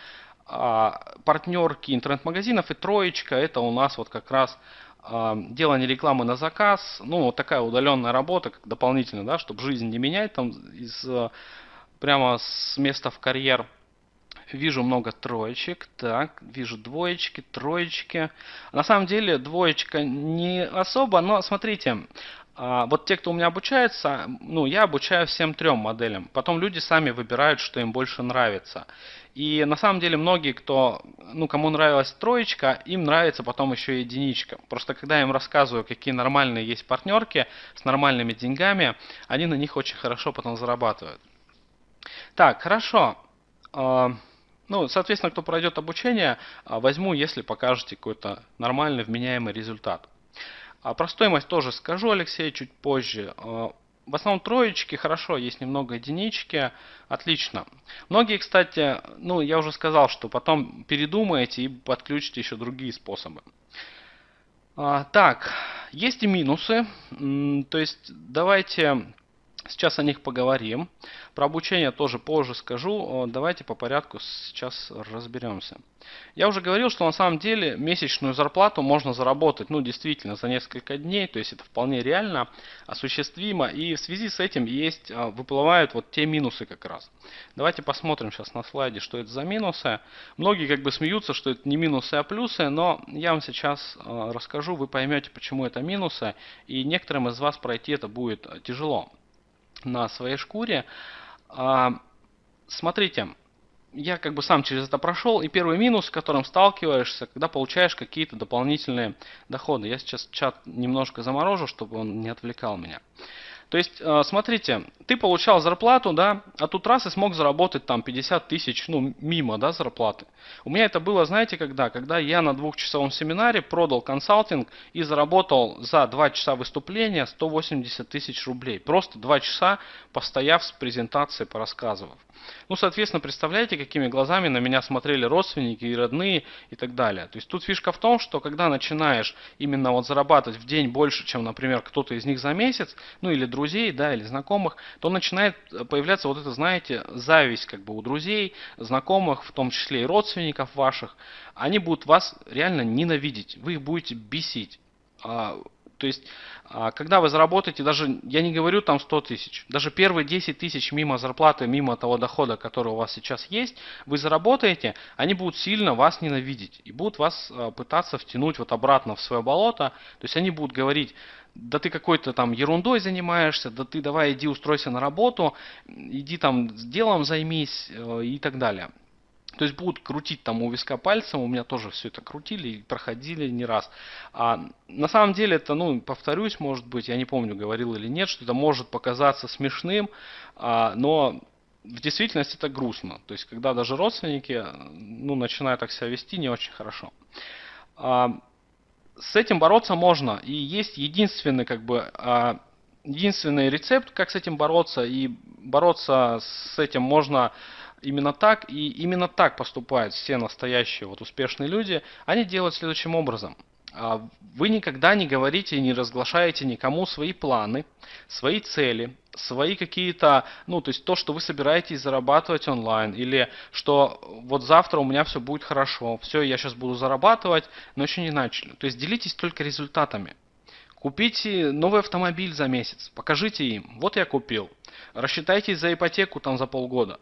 а, партнерки интернет-магазинов и троечка это у нас вот как раз делание рекламы на заказ, ну, вот такая удаленная работа, как дополнительно, да, чтобы жизнь не менять там из, прямо с места в карьер. Вижу много троечек. Так, вижу двоечки, троечки. На самом деле двоечка не особо, но смотрите, вот те, кто у меня обучается, ну, я обучаю всем трем моделям. Потом люди сами выбирают, что им больше нравится. И на самом деле многие, кто, ну, кому нравилась троечка, им нравится потом еще и единичка. Просто когда я им рассказываю, какие нормальные есть партнерки с нормальными деньгами, они на них очень хорошо потом зарабатывают. Так, хорошо. А, ну, соответственно, кто пройдет обучение, а, возьму, если покажете какой-то нормальный, вменяемый результат. А про стоимость тоже скажу, Алексей, чуть позже. А, в основном троечки, хорошо, есть немного единички, отлично. Многие, кстати, ну, я уже сказал, что потом передумаете и подключите еще другие способы. А, так, есть и минусы, то есть давайте Сейчас о них поговорим. Про обучение тоже позже скажу. Давайте по порядку сейчас разберемся. Я уже говорил, что на самом деле месячную зарплату можно заработать, ну, действительно, за несколько дней. То есть это вполне реально, осуществимо. И в связи с этим есть, а, выплывают вот те минусы как раз. Давайте посмотрим сейчас на слайде, что это за минусы. Многие как бы смеются, что это не минусы, а плюсы. Но я вам сейчас а, расскажу, вы поймете, почему это минусы. И некоторым из вас пройти это будет тяжело на своей шкуре. А, смотрите, я как бы сам через это прошел, и первый минус, с которым сталкиваешься, когда получаешь какие-то дополнительные доходы. Я сейчас чат немножко заморожу, чтобы он не отвлекал меня. То есть, э, смотрите, ты получал зарплату, да, а тут раз и смог заработать там 50 тысяч, ну, мимо, да, зарплаты. У меня это было, знаете, когда? Когда я на двухчасовом семинаре продал консалтинг и заработал за 2 часа выступления 180 тысяч рублей. Просто 2 часа постояв с презентацией, порассказывав. Ну, соответственно, представляете, какими глазами на меня смотрели родственники и родные и так далее. То есть тут фишка в том, что когда начинаешь именно вот зарабатывать в день больше, чем, например, кто-то из них за месяц, ну или друзей, да, или знакомых, то начинает появляться вот это, знаете, зависть как бы у друзей, знакомых, в том числе и родственников ваших. Они будут вас реально ненавидеть, вы их будете бесить. А, то есть, а, когда вы заработаете, даже, я не говорю там 100 тысяч, даже первые 10 тысяч мимо зарплаты, мимо того дохода, который у вас сейчас есть, вы заработаете, они будут сильно вас ненавидеть и будут вас а, пытаться втянуть вот обратно в свое болото. То есть, они будут говорить, да ты какой-то там ерундой занимаешься, да ты давай иди устройся на работу, иди там с делом займись э, и так далее. То есть будут крутить там у виска пальцем, у меня тоже все это крутили и проходили не раз. А на самом деле это, ну, повторюсь, может быть, я не помню, говорил или нет, что это может показаться смешным, а, но в действительности это грустно. То есть, когда даже родственники, ну, начинают так себя вести не очень хорошо. А, с этим бороться можно, и есть единственный, как бы, а, единственный рецепт, как с этим бороться, и бороться с этим можно именно так, и именно так поступают все настоящие вот успешные люди. Они делают следующим образом. А, вы никогда не говорите и не разглашаете никому свои планы, свои цели, свои какие-то, ну, то есть то, что вы собираетесь зарабатывать онлайн, или что вот завтра у меня все будет хорошо, все, я сейчас буду зарабатывать, но еще не начали. То есть делитесь только результатами. Купите новый автомобиль за месяц, покажите им, вот я купил. Рассчитайтесь за ипотеку там за полгода.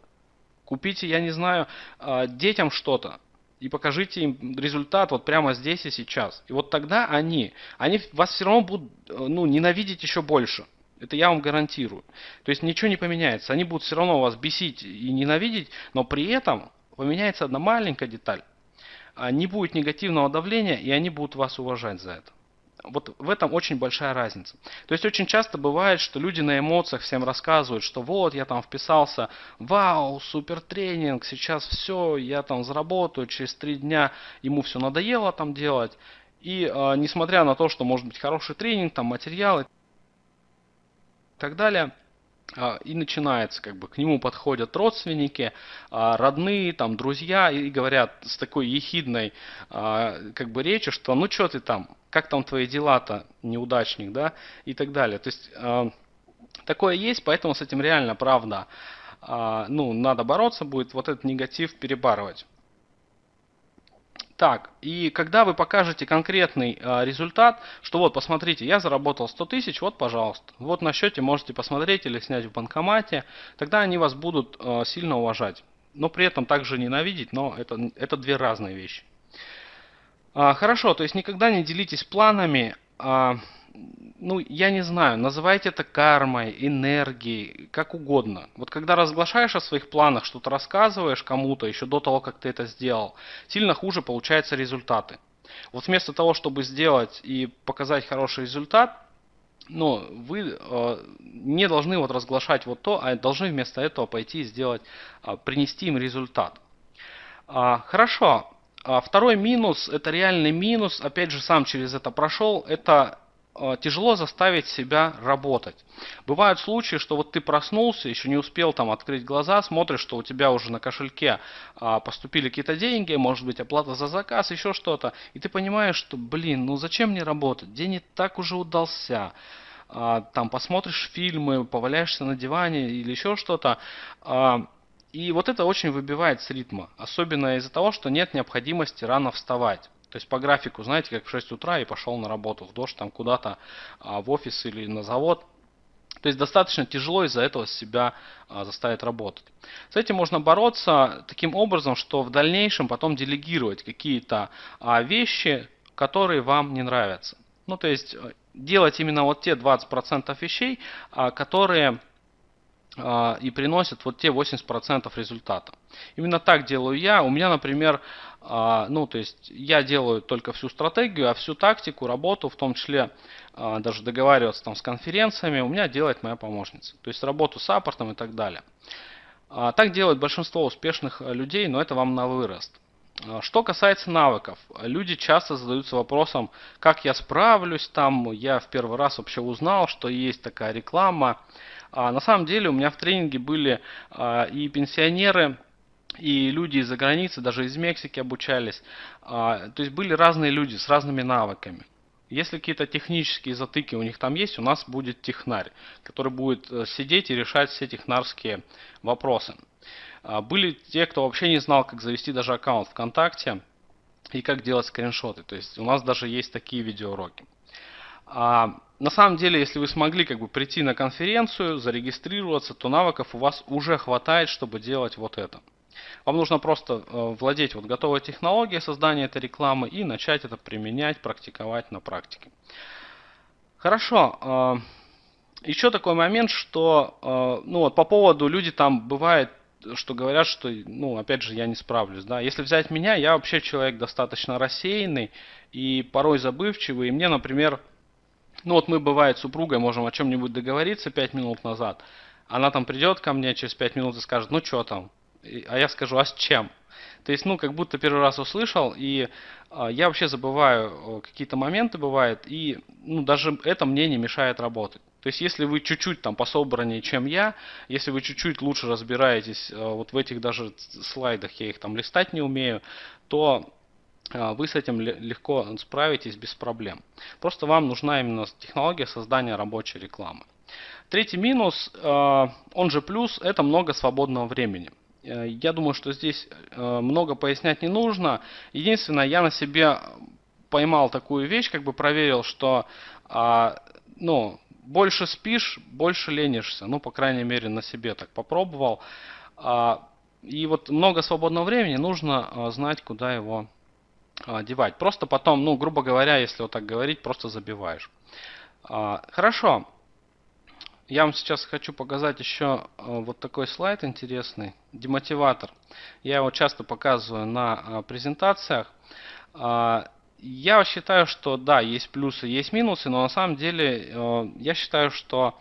Купите, я не знаю, а, детям что-то и покажите им результат вот прямо здесь и сейчас. И вот тогда они, они вас все равно будут ну, ненавидеть еще больше. Это я вам гарантирую. То есть ничего не поменяется. Они будут все равно вас бесить и ненавидеть, но при этом поменяется одна маленькая деталь. А, не будет негативного давления, и они будут вас уважать за это. Вот в этом очень большая разница. То есть очень часто бывает, что люди на эмоциях всем рассказывают, что вот я там вписался, вау, супер тренинг, сейчас все, я там заработаю, через три дня ему все надоело там делать. И э, несмотря на то, что может быть хороший тренинг, там материалы так далее, а, и начинается, как бы к нему подходят родственники, а, родные, там, друзья и говорят с такой ехидной как бы речью, что ну что ты там, как там твои дела-то, неудачник, да, и так далее. То есть такое есть, поэтому с этим реально, правда, ну, надо бороться будет, вот этот негатив перебарывать. Так, и когда вы покажете конкретный э, результат, что вот, посмотрите, я заработал 100 тысяч, вот, пожалуйста. Вот на счете можете посмотреть или снять в банкомате, тогда они вас будут э, сильно уважать. но при этом также ненавидеть, но это, это две разные вещи. А, хорошо, то есть никогда не делитесь планами, а, ну, я не знаю, называйте это кармой, энергией, как угодно. Вот когда разглашаешь о своих планах, что-то рассказываешь кому-то еще до того, как ты это сделал, сильно хуже получаются результаты. Вот вместо того, чтобы сделать и показать хороший результат, но вы э, не должны вот разглашать вот то, а должны вместо этого пойти и сделать, э, принести им результат. А, хорошо. А второй минус, это реальный минус, опять же сам через это прошел, это Э, тяжело заставить себя работать. Бывают случаи, что вот ты проснулся, еще не успел там открыть глаза, смотришь, что у тебя уже на кошельке а, поступили какие-то деньги, может быть оплата за заказ, еще что-то, и ты понимаешь, что, блин, ну зачем мне работать, день и так уже удался. А, там посмотришь фильмы, поваляешься на диване или еще что-то. А, и вот это очень выбивает с ритма, особенно из-за того, что нет необходимости рано вставать. То есть по графику, знаете, как в 6 утра и пошел на работу в дождь, там куда-то а, в офис или на завод. То есть достаточно тяжело из-за этого себя а, заставить работать. С этим можно бороться таким образом, что в дальнейшем потом делегировать какие-то а, вещи, которые вам не нравятся. Ну, то есть э, делать именно вот те 20% вещей, которые и приносят вот те 80% результата. Именно так делаю я. У меня, например, а, ну, то есть я делаю только всю стратегию, а всю тактику, работу, в том числе а, даже договариваться там с конференциями, у меня делает моя помощница. То есть работу с аппортом и так далее. Так делают большинство успешных людей, но это вам на вырост. Что касается навыков, люди часто задаются вопросом, как я справлюсь там, я в первый раз вообще узнал, что есть такая реклама. А на самом деле у меня в тренинге были а, и пенсионеры, и люди из-за границы, даже из Мексики обучались. А, то есть были разные люди с разными навыками. Если какие-то технические затыки у них там есть, у нас будет технарь, который будет э, сидеть и решать все технарские вопросы. А, были те, кто вообще не знал, как завести даже аккаунт ВКонтакте и как делать скриншоты. То есть у нас даже есть такие видеоуроки. На самом деле, если вы смогли как бы прийти на конференцию, зарегистрироваться, то навыков у вас уже хватает, чтобы делать вот это. Вам нужно просто э, владеть вот готовой технологией создания этой рекламы и начать это применять, практиковать на практике. Хорошо. Э, еще такой момент, что э, ну вот по поводу люди там бывает что говорят, что, ну, опять же, я не справлюсь, да. Если взять меня, я вообще человек достаточно рассеянный и порой забывчивый. И мне, например, ну вот мы, бывает, супругой можем о чем-нибудь договориться 5 минут назад. Она там придет ко мне через 5 минут и скажет, ну что там? А я скажу, а с чем? То есть, ну, как будто первый раз услышал, и э, я вообще забываю какие-то моменты бывает, и, ну, даже это мне не мешает работать. То есть, если вы чуть-чуть там пособраннее, чем я, если вы чуть-чуть лучше разбираетесь э, вот в этих даже слайдах, я их там листать не умею, то вы с этим легко справитесь без проблем. Просто вам нужна именно технология создания рабочей рекламы. Третий минус, а, он же плюс, это много свободного времени. Э, я думаю, что здесь э, много пояснять не нужно. Единственное, я на себе поймал такую вещь, как бы проверил, что а, ну, больше спишь, больше ленишься. Ну, по крайней мере, на себе так попробовал. И вот много свободного времени нужно знать, куда его а, девать. Просто потом, ну, грубо говоря, если вот так говорить, просто забиваешь. А, хорошо. Я вам сейчас хочу показать еще а, вот такой слайд интересный. Демотиватор. Я его часто показываю на презентациях. Я считаю, что да, есть плюсы, есть минусы, но на самом деле я считаю, что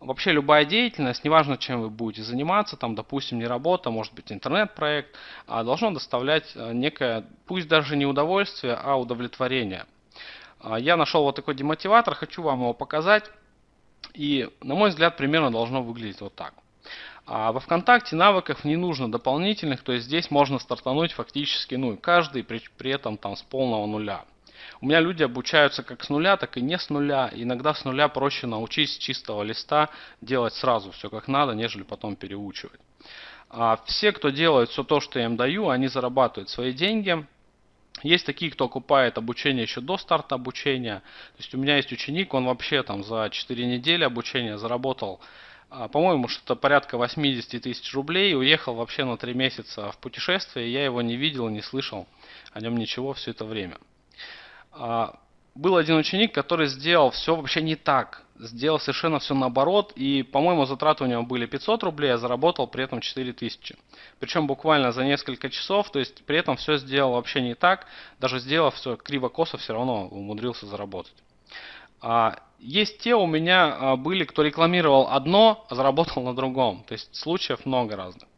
вообще любая деятельность, неважно чем вы будете заниматься, там, допустим, не работа, может быть интернет-проект, а должно доставлять э, некое, пусть даже не удовольствие, а удовлетворение. А, я нашел вот такой демотиватор, хочу вам его показать. И, на мой взгляд, примерно должно выглядеть вот так. А во ВКонтакте навыков не нужно дополнительных, то есть здесь можно стартануть фактически, ну, каждый при, при этом там с полного нуля. У меня люди обучаются как с нуля, так и не с нуля. Иногда с нуля проще научить с чистого листа делать сразу все как надо, нежели потом переучивать. А все, кто делает все то, что я им даю, они зарабатывают свои деньги. Есть такие, кто окупает обучение еще до старта обучения. То есть у меня есть ученик, он вообще там за 4 недели обучения заработал а, по-моему, что-то порядка 80 тысяч рублей, уехал вообще на 3 месяца в путешествие, я его не видел, не слышал о нем ничего все это время. А, был один ученик, который сделал все вообще не так, сделал совершенно все наоборот, и, по-моему, затраты у него были 500 рублей, а заработал при этом 4000. Причем буквально за несколько часов, то есть при этом все сделал вообще не так, даже сделав все криво-косо, все равно умудрился заработать. А, есть те у меня а, были, кто рекламировал одно, а заработал на другом. То есть случаев много разных.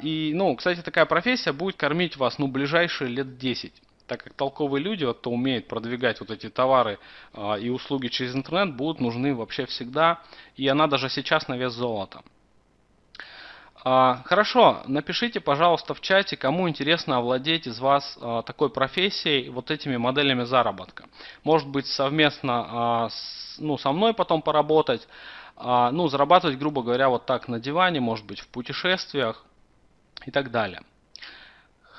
И, ну, кстати, такая профессия будет кормить вас, ну, ближайшие лет 10 так как толковые люди, вот, кто умеет продвигать вот эти товары и услуги через интернет, будут нужны вообще всегда, и она даже сейчас на вес золота. А, хорошо, напишите, пожалуйста, в чате, кому интересно овладеть из вас а, такой профессией, вот этими моделями заработка. Может быть, совместно с, ну, со мной потом поработать, ну, зарабатывать, грубо говоря, вот так на диване, может быть, в путешествиях и так далее.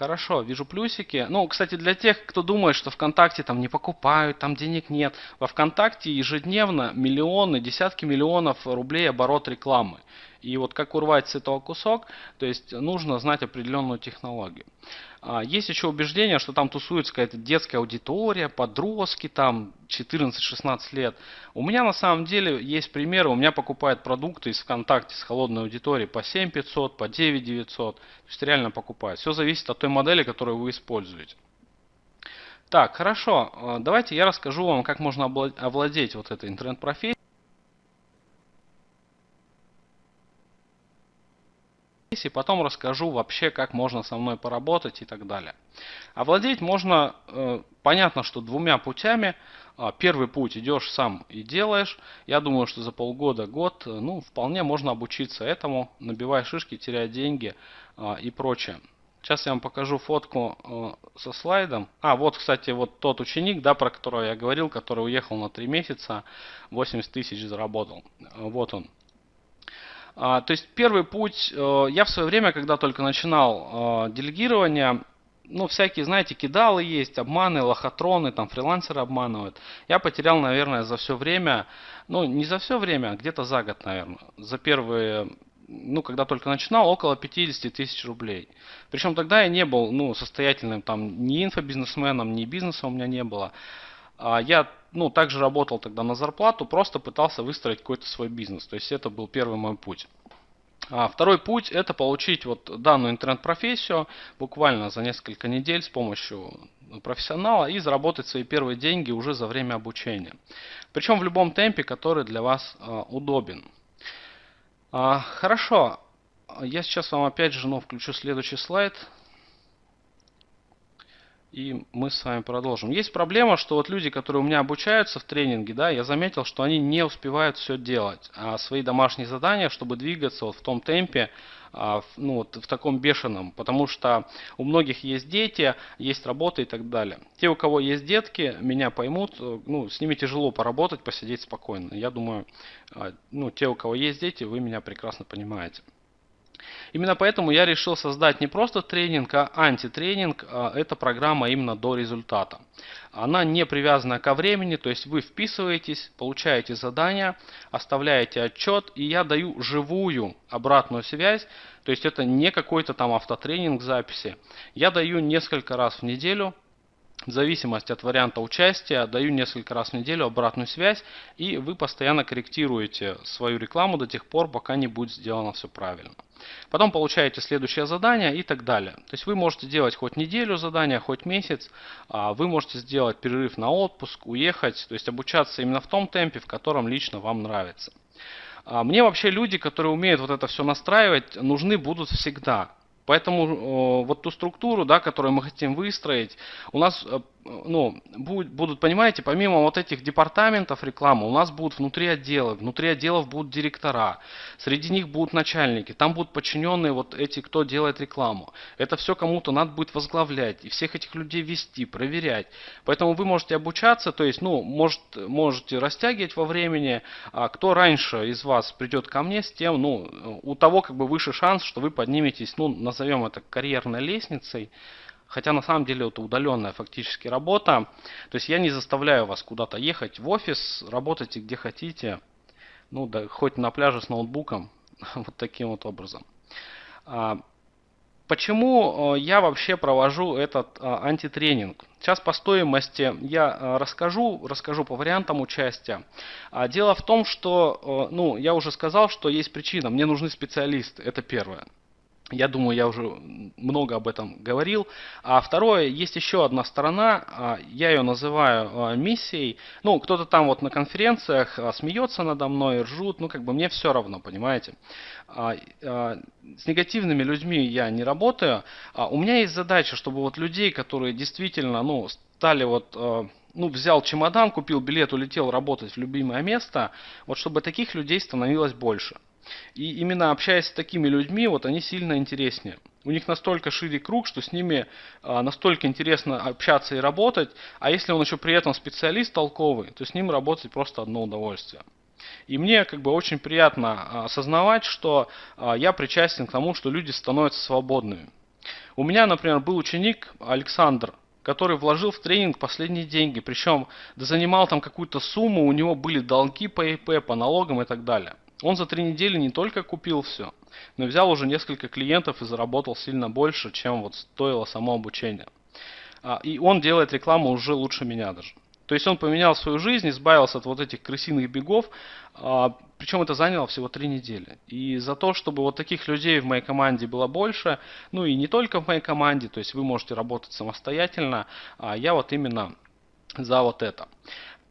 Хорошо, вижу плюсики. Ну, кстати, для тех, кто думает, что ВКонтакте там не покупают, там денег нет. Во ВКонтакте ежедневно миллионы, десятки миллионов рублей оборот рекламы. И вот как урвать с этого кусок, то есть нужно знать определенную технологию. А, есть еще убеждение, что там тусуется какая-то детская аудитория, подростки там 14-16 лет. У меня на самом деле есть примеры, у меня покупают продукты из ВКонтакте с холодной аудиторией по 7500, по 9900. То есть реально покупают. Все зависит от той модели, которую вы используете. Так, хорошо. А, давайте я расскажу вам, как можно овладеть вот этой интернет-профессией. И потом расскажу вообще, как можно со мной поработать и так далее. Овладеть можно, э, понятно, что двумя путями. А, первый путь идешь сам и делаешь. Я думаю, что за полгода, год, э, ну, вполне можно обучиться этому, набивая шишки, теряя деньги а, и прочее. Сейчас я вам покажу фотку э, со слайдом. А, вот, кстати, вот тот ученик, да, про которого я говорил, который уехал на 3 месяца, 80 тысяч заработал. Вот он. А, то есть первый путь, э, я в свое время, когда только начинал э, делегирование, ну, всякие, знаете, кидалы есть, обманы, лохотроны, там, фрилансеры обманывают. Я потерял, наверное, за все время, ну, не за все время, а где-то за год, наверное, за первые, ну, когда только начинал, около 50 тысяч рублей. Причем тогда я не был, ну, состоятельным, там, ни инфобизнесменом, ни бизнеса у меня не было. А я ну, также работал тогда на зарплату, просто пытался выстроить какой-то свой бизнес. То есть это был первый мой путь. А второй путь это получить вот данную интернет-профессию буквально за несколько недель с помощью профессионала и заработать свои первые деньги уже за время обучения. Причем в любом темпе, который для вас а, удобен. Хорошо, я сейчас вам опять же ну, включу следующий слайд. И мы с вами продолжим. Есть проблема, что вот люди, которые у меня обучаются в тренинге, да, я заметил, что они не успевают все делать. А свои домашние задания, чтобы двигаться вот в том темпе, а, ну, вот в таком бешеном, потому что у многих есть дети, есть работа и так далее. Те, у кого есть детки, меня поймут, ну, с ними тяжело поработать, посидеть спокойно. Я думаю, а, ну, те, у кого есть дети, вы меня прекрасно понимаете. Именно поэтому я решил создать не просто тренинг, а антитренинг. А, это программа именно до результата. Она не привязана ко времени, то есть вы вписываетесь, получаете задание, оставляете отчет, и я даю живую обратную связь, то есть это не какой-то там автотренинг записи. Я даю несколько раз в неделю в зависимости от варианта участия даю несколько раз в неделю обратную связь, и вы постоянно корректируете свою рекламу до тех пор, пока не будет сделано все правильно. Потом получаете следующее задание и так далее. То есть вы можете делать хоть неделю задания, хоть месяц, а вы можете сделать перерыв на отпуск, уехать, то есть обучаться именно в том темпе, в котором лично вам нравится. А мне вообще люди, которые умеют вот это все настраивать, нужны будут всегда. Поэтому вот ту структуру, да, которую мы хотим выстроить, у нас э, ну, будут, понимаете, помимо вот этих департаментов рекламы, у нас будут внутри отделы, внутри отделов будут директора, среди них будут начальники, там будут подчиненные вот эти, кто делает рекламу. Это все кому-то надо будет возглавлять и всех этих людей вести, проверять. Поэтому вы можете обучаться, то есть, ну, может, можете растягивать во времени, а кто раньше из вас придет ко мне, с тем, ну, у того как бы выше шанс, что вы подниметесь, ну, назовем это карьерной лестницей, Хотя на самом деле это удаленная фактически работа. То есть я не заставляю вас куда-то ехать в офис, работайте где хотите. ну да, хоть на пляже с ноутбуком, вот таким вот образом. А, почему я вообще провожу этот антитренинг? Сейчас по стоимости я расскажу, расскажу по вариантам участия. Дело в том, что, ну, я уже сказал, что есть причина, мне нужны специалисты, это первое. Я думаю, я уже много об этом говорил. А второе, есть еще одна сторона, а, я ее называю а, миссией. Ну, кто-то там вот на конференциях а, смеется надо мной, ржут, ну, как бы мне все равно, понимаете. С негативными людьми я не работаю. У меня есть задача, чтобы вот людей, которые действительно, ну, стали вот ну, взял чемодан, купил билет, улетел работать в любимое место, вот чтобы таких людей становилось больше. И именно общаясь с такими людьми, вот они сильно интереснее. У них настолько шире круг, что с ними а, настолько интересно общаться и работать. А если он еще при этом специалист толковый, то с ним работать просто одно удовольствие. И мне как бы очень приятно а, осознавать, что а, я причастен к тому, что люди становятся свободными. У меня, например, был ученик Александр, который вложил в тренинг последние деньги, причем занимал там какую-то сумму, у него были долги по ИП, по налогам и так далее. Он за три недели не только купил все, но взял уже несколько клиентов и заработал сильно больше, чем вот стоило само обучение. А, и он делает рекламу уже лучше меня даже. То есть он поменял свою жизнь, избавился от вот этих крысиных бегов, а, причем это заняло всего три недели. И за то, чтобы вот таких людей в моей команде было больше, ну и не только в моей команде, то есть вы можете работать самостоятельно, а я вот именно за вот это.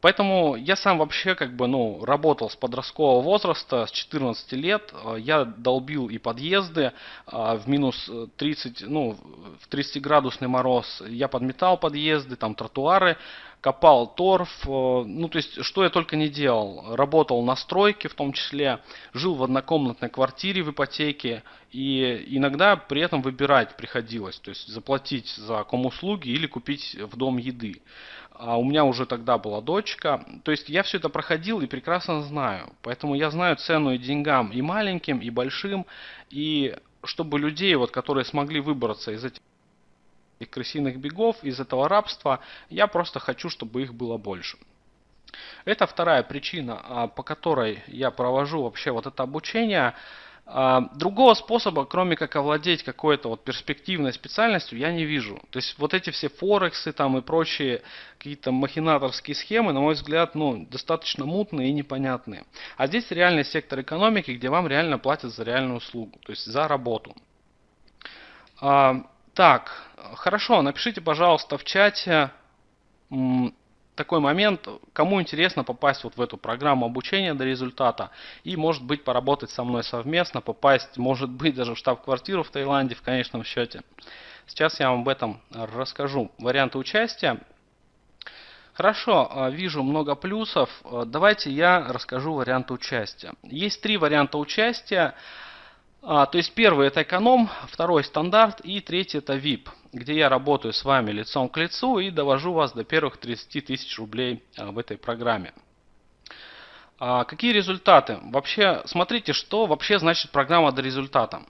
Поэтому я сам вообще как бы, ну, работал с подросткового возраста, с 14 лет. Э, я долбил и подъезды э, в минус 30, ну, в 30-градусный мороз. Я подметал подъезды, там тротуары, копал торф. Э, ну, то есть, что я только не делал. Работал на стройке в том числе, жил в однокомнатной квартире в ипотеке. И иногда при этом выбирать приходилось. То есть, заплатить за комуслуги или купить в дом еды а у меня уже тогда была дочка. То есть я все это проходил и прекрасно знаю. Поэтому я знаю цену и деньгам и маленьким, и большим. И чтобы людей, вот, которые смогли выбраться из этих крысиных бегов, из этого рабства, я просто хочу, чтобы их было больше. Это вторая причина, а, по которой я провожу вообще вот это обучение. А, другого способа, кроме как овладеть какой-то вот перспективной специальностью, я не вижу. То есть вот эти все форексы там и прочие какие-то махинаторские схемы, на мой взгляд, ну, достаточно мутные и непонятные. А здесь реальный сектор экономики, где вам реально платят за реальную услугу, то есть за работу. А, так, хорошо, напишите, пожалуйста, в чате такой момент, кому интересно попасть вот в эту программу обучения до результата и может быть поработать со мной совместно, попасть может быть даже в штаб-квартиру в Таиланде в конечном счете. Сейчас я вам об этом расскажу. Варианты участия. Хорошо, а, вижу много плюсов. А, давайте я расскажу варианты участия. Есть три варианта участия. А, то есть первый это эконом, второй стандарт и третий это VIP, где я работаю с вами лицом к лицу и довожу вас до первых 30 тысяч рублей а, в этой программе. А, какие результаты? Вообще, смотрите, что вообще значит программа до результата.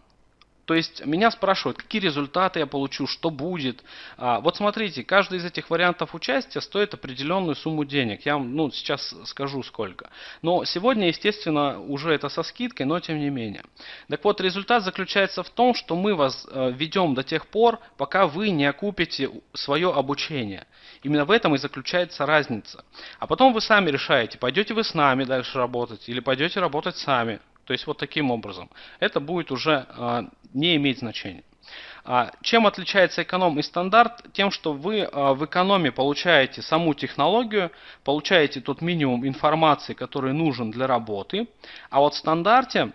То есть меня спрашивают, какие результаты я получу, что будет. А, вот смотрите, каждый из этих вариантов участия стоит определенную сумму денег. Я вам ну, сейчас скажу сколько. Но сегодня, естественно, уже это со скидкой, но тем не менее. Так вот, результат заключается в том, что мы вас э, ведем до тех пор, пока вы не окупите свое обучение. Именно в этом и заключается разница. А потом вы сами решаете, пойдете вы с нами дальше работать или пойдете работать сами. То есть вот таким образом. Это будет уже а, не иметь значения. А, чем отличается эконом и стандарт? Тем, что вы а, в экономе получаете саму технологию, получаете тот минимум информации, который нужен для работы, а вот в стандарте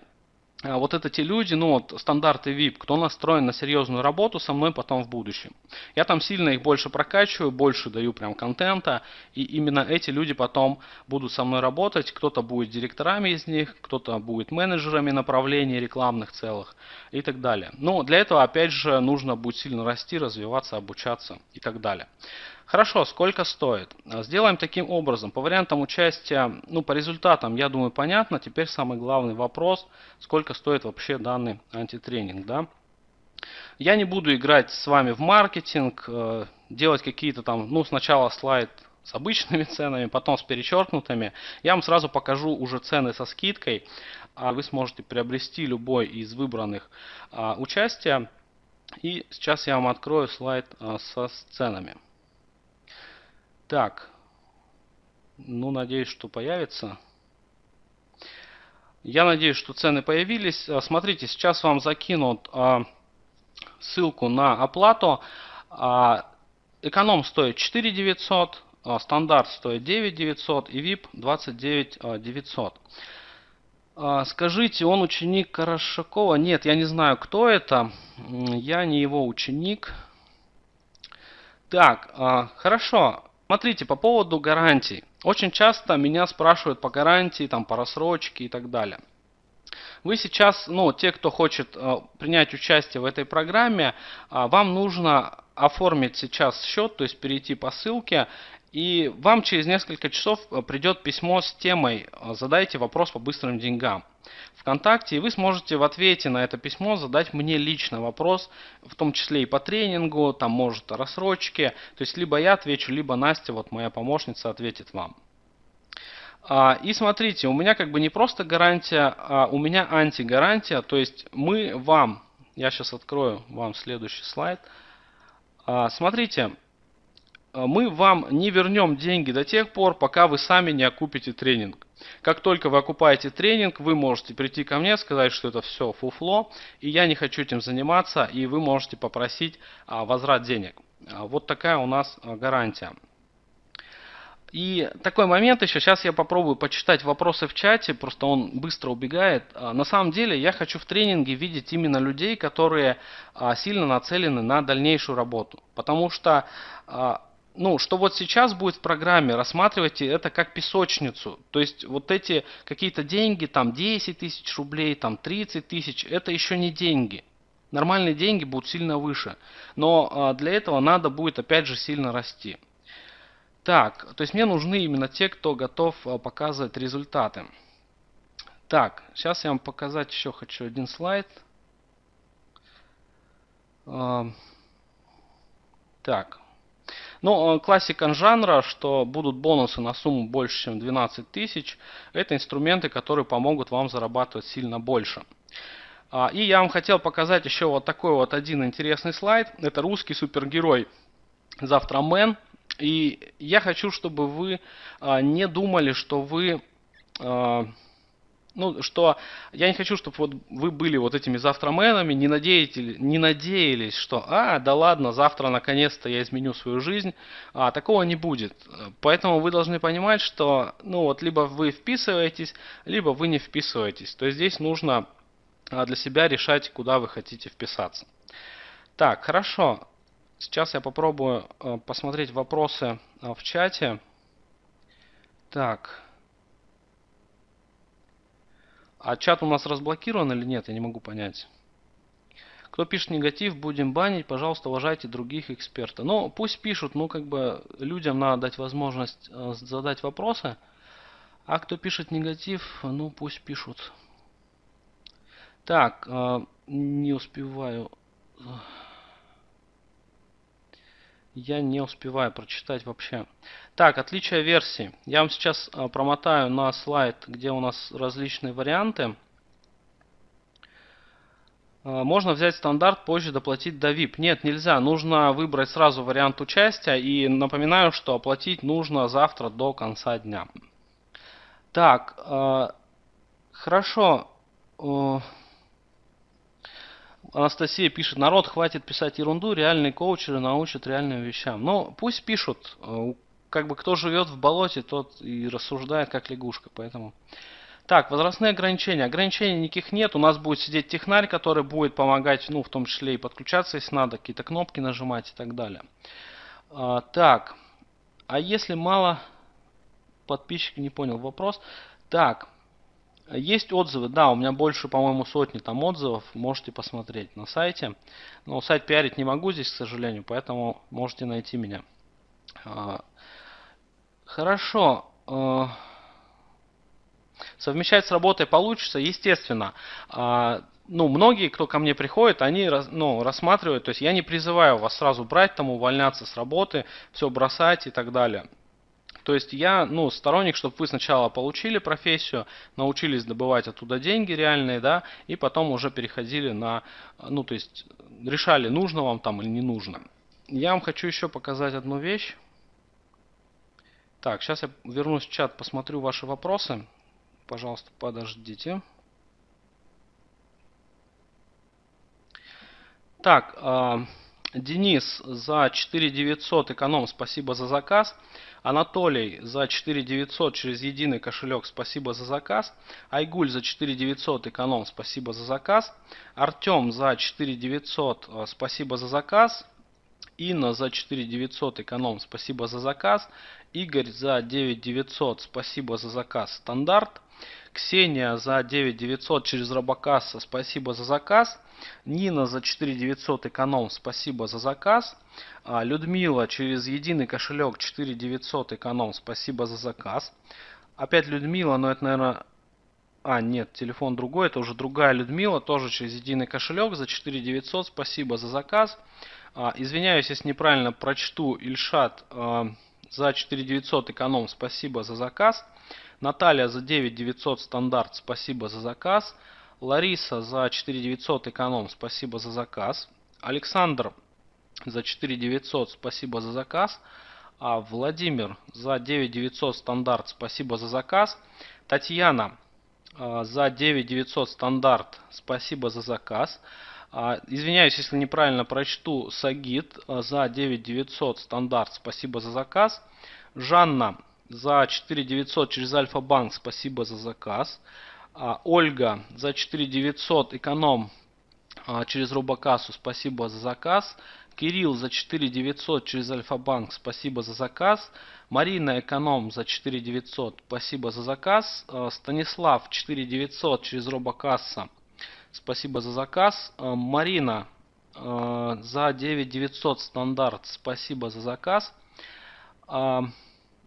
вот это те люди, ну вот стандарты VIP, кто настроен на серьезную работу со мной потом в будущем. Я там сильно их больше прокачиваю, больше даю прям контента, и именно эти люди потом будут со мной работать. Кто-то будет директорами из них, кто-то будет менеджерами направлений рекламных целых и так далее. Но для этого опять же нужно будет сильно расти, развиваться, обучаться и так далее. Хорошо, сколько стоит? Сделаем таким образом. По вариантам участия, ну по результатам, я думаю, понятно. Теперь самый главный вопрос, сколько стоит вообще данный антитренинг. Да? Я не буду играть с вами в маркетинг, э, делать какие-то там, ну сначала слайд с обычными ценами, потом с перечеркнутыми. Я вам сразу покажу уже цены со скидкой. А вы сможете приобрести любой из выбранных а, участия. И сейчас я вам открою слайд а, со ценами. Так, ну надеюсь, что появится. Я надеюсь, что цены появились. А, смотрите, сейчас вам закинут а, ссылку на оплату. А, эконом стоит 4 900, а, стандарт стоит 9 900 и VIP 29 900. Скажите, он ученик Карашакова? Нет, я не знаю, кто это. Я не его ученик. Так, хорошо. Смотрите, по поводу гарантий. Очень часто меня спрашивают по гарантии, там, по рассрочке и так далее. Вы сейчас, ну, те, кто хочет э, принять участие в этой программе, э, вам нужно оформить сейчас счет, то есть перейти по ссылке, и вам через несколько часов э, придет письмо с темой э, «Задайте вопрос по быстрым деньгам». ВКонтакте, и вы сможете в ответе на это письмо задать мне лично вопрос, в том числе и по тренингу, там может о рассрочке, то есть либо я отвечу, либо Настя, вот моя помощница, ответит вам. А, и смотрите, у меня как бы не просто гарантия, а у меня антигарантия, то есть мы вам, я сейчас открою вам следующий слайд. А, смотрите, мы вам не вернем деньги до тех пор, пока вы сами не окупите тренинг. Как только вы окупаете тренинг, вы можете прийти ко мне, сказать, что это все фуфло, и я не хочу этим заниматься, и вы можете попросить возврат денег. Вот такая у нас гарантия. И такой момент еще, сейчас я попробую почитать вопросы в чате, просто он быстро убегает. А, на самом деле я хочу в тренинге видеть именно людей, которые а, сильно нацелены на дальнейшую работу. Потому что, а, ну, что вот сейчас будет в программе, рассматривайте это как песочницу. То есть вот эти какие-то деньги, там 10 тысяч рублей, там 30 тысяч, это еще не деньги. Нормальные деньги будут сильно выше. Но для этого надо будет опять же сильно расти. Так, то есть мне нужны именно те, кто готов а, показывать результаты. Так, сейчас я вам показать еще хочу один слайд. А, так. Ну, а, классика жанра, что будут бонусы на сумму больше, чем 12 тысяч. Это инструменты, которые помогут вам зарабатывать сильно больше. И я вам хотел показать еще вот такой вот один интересный слайд. Это русский супергерой Завтрамен. И я хочу, чтобы вы а, не думали, что вы... Ну, что я не хочу, чтобы вот вы были вот этими завтраменами, не, надеялись, не надеялись, что, а, да ладно, завтра наконец-то я изменю свою жизнь. А, такого не будет. Поэтому вы должны понимать, что, ну, вот либо вы вписываетесь, либо вы не вписываетесь. То есть здесь нужно а, для себя решать, куда вы хотите вписаться. Так, хорошо. Сейчас я попробую э, посмотреть вопросы э, в чате. Так. А чат у нас разблокирован или нет, я не могу понять. Кто пишет негатив, будем банить, пожалуйста, уважайте других экспертов. Ну, пусть пишут, ну, как бы людям надо дать возможность э, задать вопросы. А кто пишет негатив, ну, пусть пишут. Так, не успеваю. Я не успеваю прочитать вообще. Так, отличие версии. Я вам сейчас а, промотаю на слайд, где у нас различные варианты. А, можно взять стандарт, позже доплатить до VIP. Нет, нельзя. Нужно выбрать сразу вариант участия. И напоминаю, что оплатить нужно завтра до конца дня. Так, э, хорошо. Анастасия пишет, народ хватит писать ерунду, реальные коучеры научат реальным вещам. Ну, пусть пишут. Э, как бы кто живет в болоте, тот и рассуждает как лягушка. Поэтому... Так, возрастные ограничения. Ограничений никаких нет. У нас будет сидеть технарь, который будет помогать, ну, в том числе и подключаться, если надо, какие-то кнопки нажимать и так далее. А, так, а если мало подписчиков, не понял вопрос. Так, есть отзывы, да, у меня больше, по-моему, сотни там отзывов, можете посмотреть на сайте. Но сайт пиарить не могу здесь, к сожалению, поэтому можете найти меня. А, хорошо. А, совмещать с работой получится, естественно. А, ну, многие, кто ко мне приходит, они ну, рассматривают, то есть я не призываю вас сразу брать, там, увольняться с работы, все бросать и так далее. То есть я, ну, сторонник, чтобы вы сначала получили профессию, научились добывать оттуда деньги реальные, да, и потом уже переходили на, ну, то есть решали, нужно вам там или не нужно. Я вам хочу еще показать одну вещь. Так, сейчас я вернусь в чат, посмотрю ваши вопросы. Пожалуйста, подождите. Так, э, Денис за 4900 эконом, спасибо за заказ. Анатолий за 4900 через единый кошелек, спасибо за заказ. Айгуль за 4900 эконом, спасибо за заказ. Артем за 4900, э, спасибо за заказ. Инна за 4900 эконом, спасибо за заказ. Игорь за 9900, спасибо за заказ стандарт. Ксения за 9900 через Робокасса, спасибо за заказ. Нина за 4900 эконом, спасибо за заказ. А, Людмила через единый кошелек 4900 эконом, спасибо за заказ. Опять Людмила, но это, наверное... А, нет, телефон другой, это уже другая Людмила, тоже через единый кошелек за 4900, спасибо за заказ. А, извиняюсь, если неправильно прочту, Ильшат а, за 4900 эконом, спасибо за заказ. Наталья за 9900 стандарт, спасибо за заказ. Лариса за 4900 эконом, спасибо за заказ. Александр за 4900, спасибо за заказ. А Владимир за 9900 стандарт, спасибо за заказ. Татьяна а, за 9900 стандарт, спасибо за заказ. А, извиняюсь, если неправильно прочту. Сагит а, за 9900 стандарт, спасибо за заказ. Жанна за 4900 через Альфа-банк, спасибо за заказ. А, Ольга за 4900 эконом а, через Робокассу, спасибо за заказ. Кирилл за 4900 через Альфа-банк, спасибо за заказ. Марина Эконом за 4900, спасибо за заказ. А, Станислав 4900 через Робокасса, спасибо за заказ. Марина за 9900 стандарт, спасибо за заказ.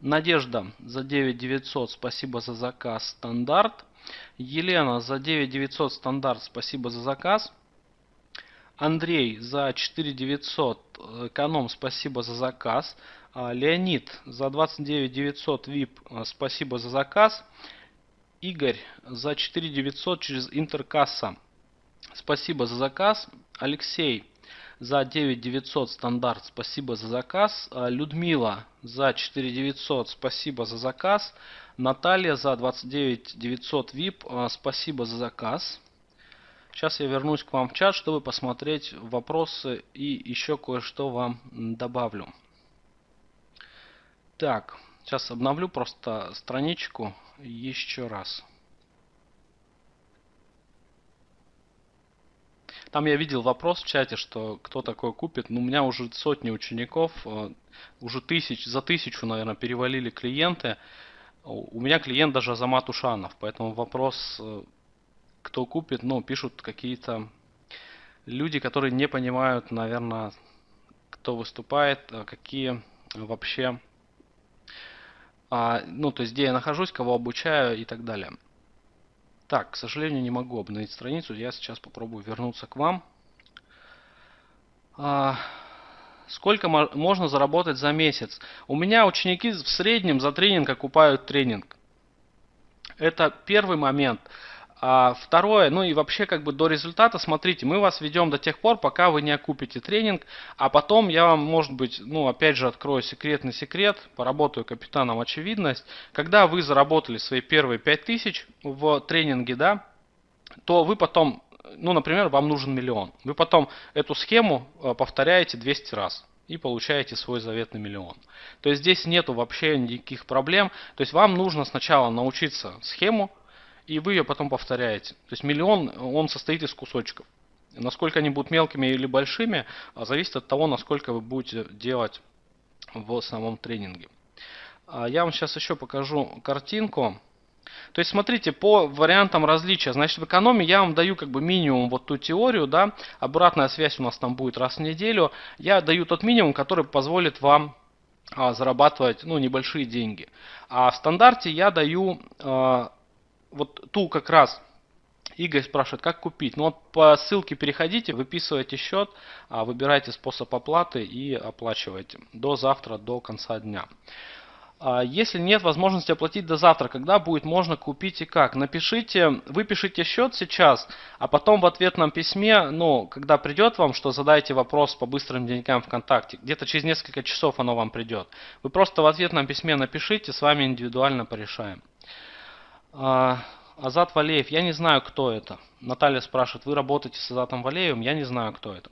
Надежда за 9900, спасибо за заказ, стандарт. Елена за 9900 стандарт, спасибо за заказ. Андрей за 4900 эконом, спасибо за заказ. А, Леонид за 29900 VIP, спасибо за заказ. Игорь за 4900 через интеркасса, спасибо за заказ. Алексей за 9900 стандарт, спасибо за заказ. А, Людмила за 4900, спасибо за заказ. Наталья за 29900 VIP, а, спасибо за заказ. Сейчас я вернусь к вам в чат, чтобы посмотреть вопросы и еще кое-что вам добавлю. Так, сейчас обновлю просто страничку еще раз. Там я видел вопрос в чате, что кто такой купит. Ну, у меня уже сотни учеников, а, уже тысяч, за тысячу, наверное, перевалили клиенты. У меня клиент даже Азамат Ушанов, поэтому вопрос, э, кто купит, ну, пишут какие-то люди, которые не понимают, наверное, кто выступает, а какие вообще, а, ну, то есть, где я нахожусь, кого обучаю и так далее. Так, к сожалению, не могу обновить страницу, я сейчас попробую вернуться к вам. Сколько можно заработать за месяц? У меня ученики в среднем за тренинг окупают тренинг. Это первый момент. А второе, ну и вообще как бы до результата, смотрите, мы вас ведем до тех пор, пока вы не окупите тренинг, а потом я вам, может быть, ну опять же открою секретный секрет, поработаю капитаном очевидность. Когда вы заработали свои первые 5000 в тренинге, да, то вы потом ну, например, вам нужен миллион. Вы потом эту схему э, повторяете 200 раз и получаете свой заветный миллион. То есть здесь нету вообще никаких проблем. То есть вам нужно сначала научиться схему, и вы ее потом повторяете. То есть миллион, он состоит из кусочков. Насколько они будут мелкими или большими, а зависит от того, насколько вы будете делать в самом тренинге. А я вам сейчас еще покажу картинку. То есть смотрите, по вариантам различия, значит в экономии я вам даю как бы минимум вот ту теорию, да, обратная связь у нас там будет раз в неделю. Я даю тот минимум, который позволит вам а, зарабатывать ну, небольшие деньги. А в стандарте я даю а, вот ту как раз Игорь спрашивает, как купить. Ну вот по ссылке переходите, выписывайте счет, а, выбирайте способ оплаты и оплачивайте до завтра, до конца дня. А если нет возможности оплатить до завтра, когда будет можно купить и как? Напишите, выпишите счет сейчас, а потом в ответном письме, ну, когда придет вам, что задайте вопрос по быстрым деньгам ВКонтакте, где-то через несколько часов оно вам придет. Вы просто в ответном письме напишите, с вами индивидуально порешаем. А, Азат Валеев, я не знаю, кто это. Наталья спрашивает, вы работаете с Азатом Валеевым, я не знаю, кто это.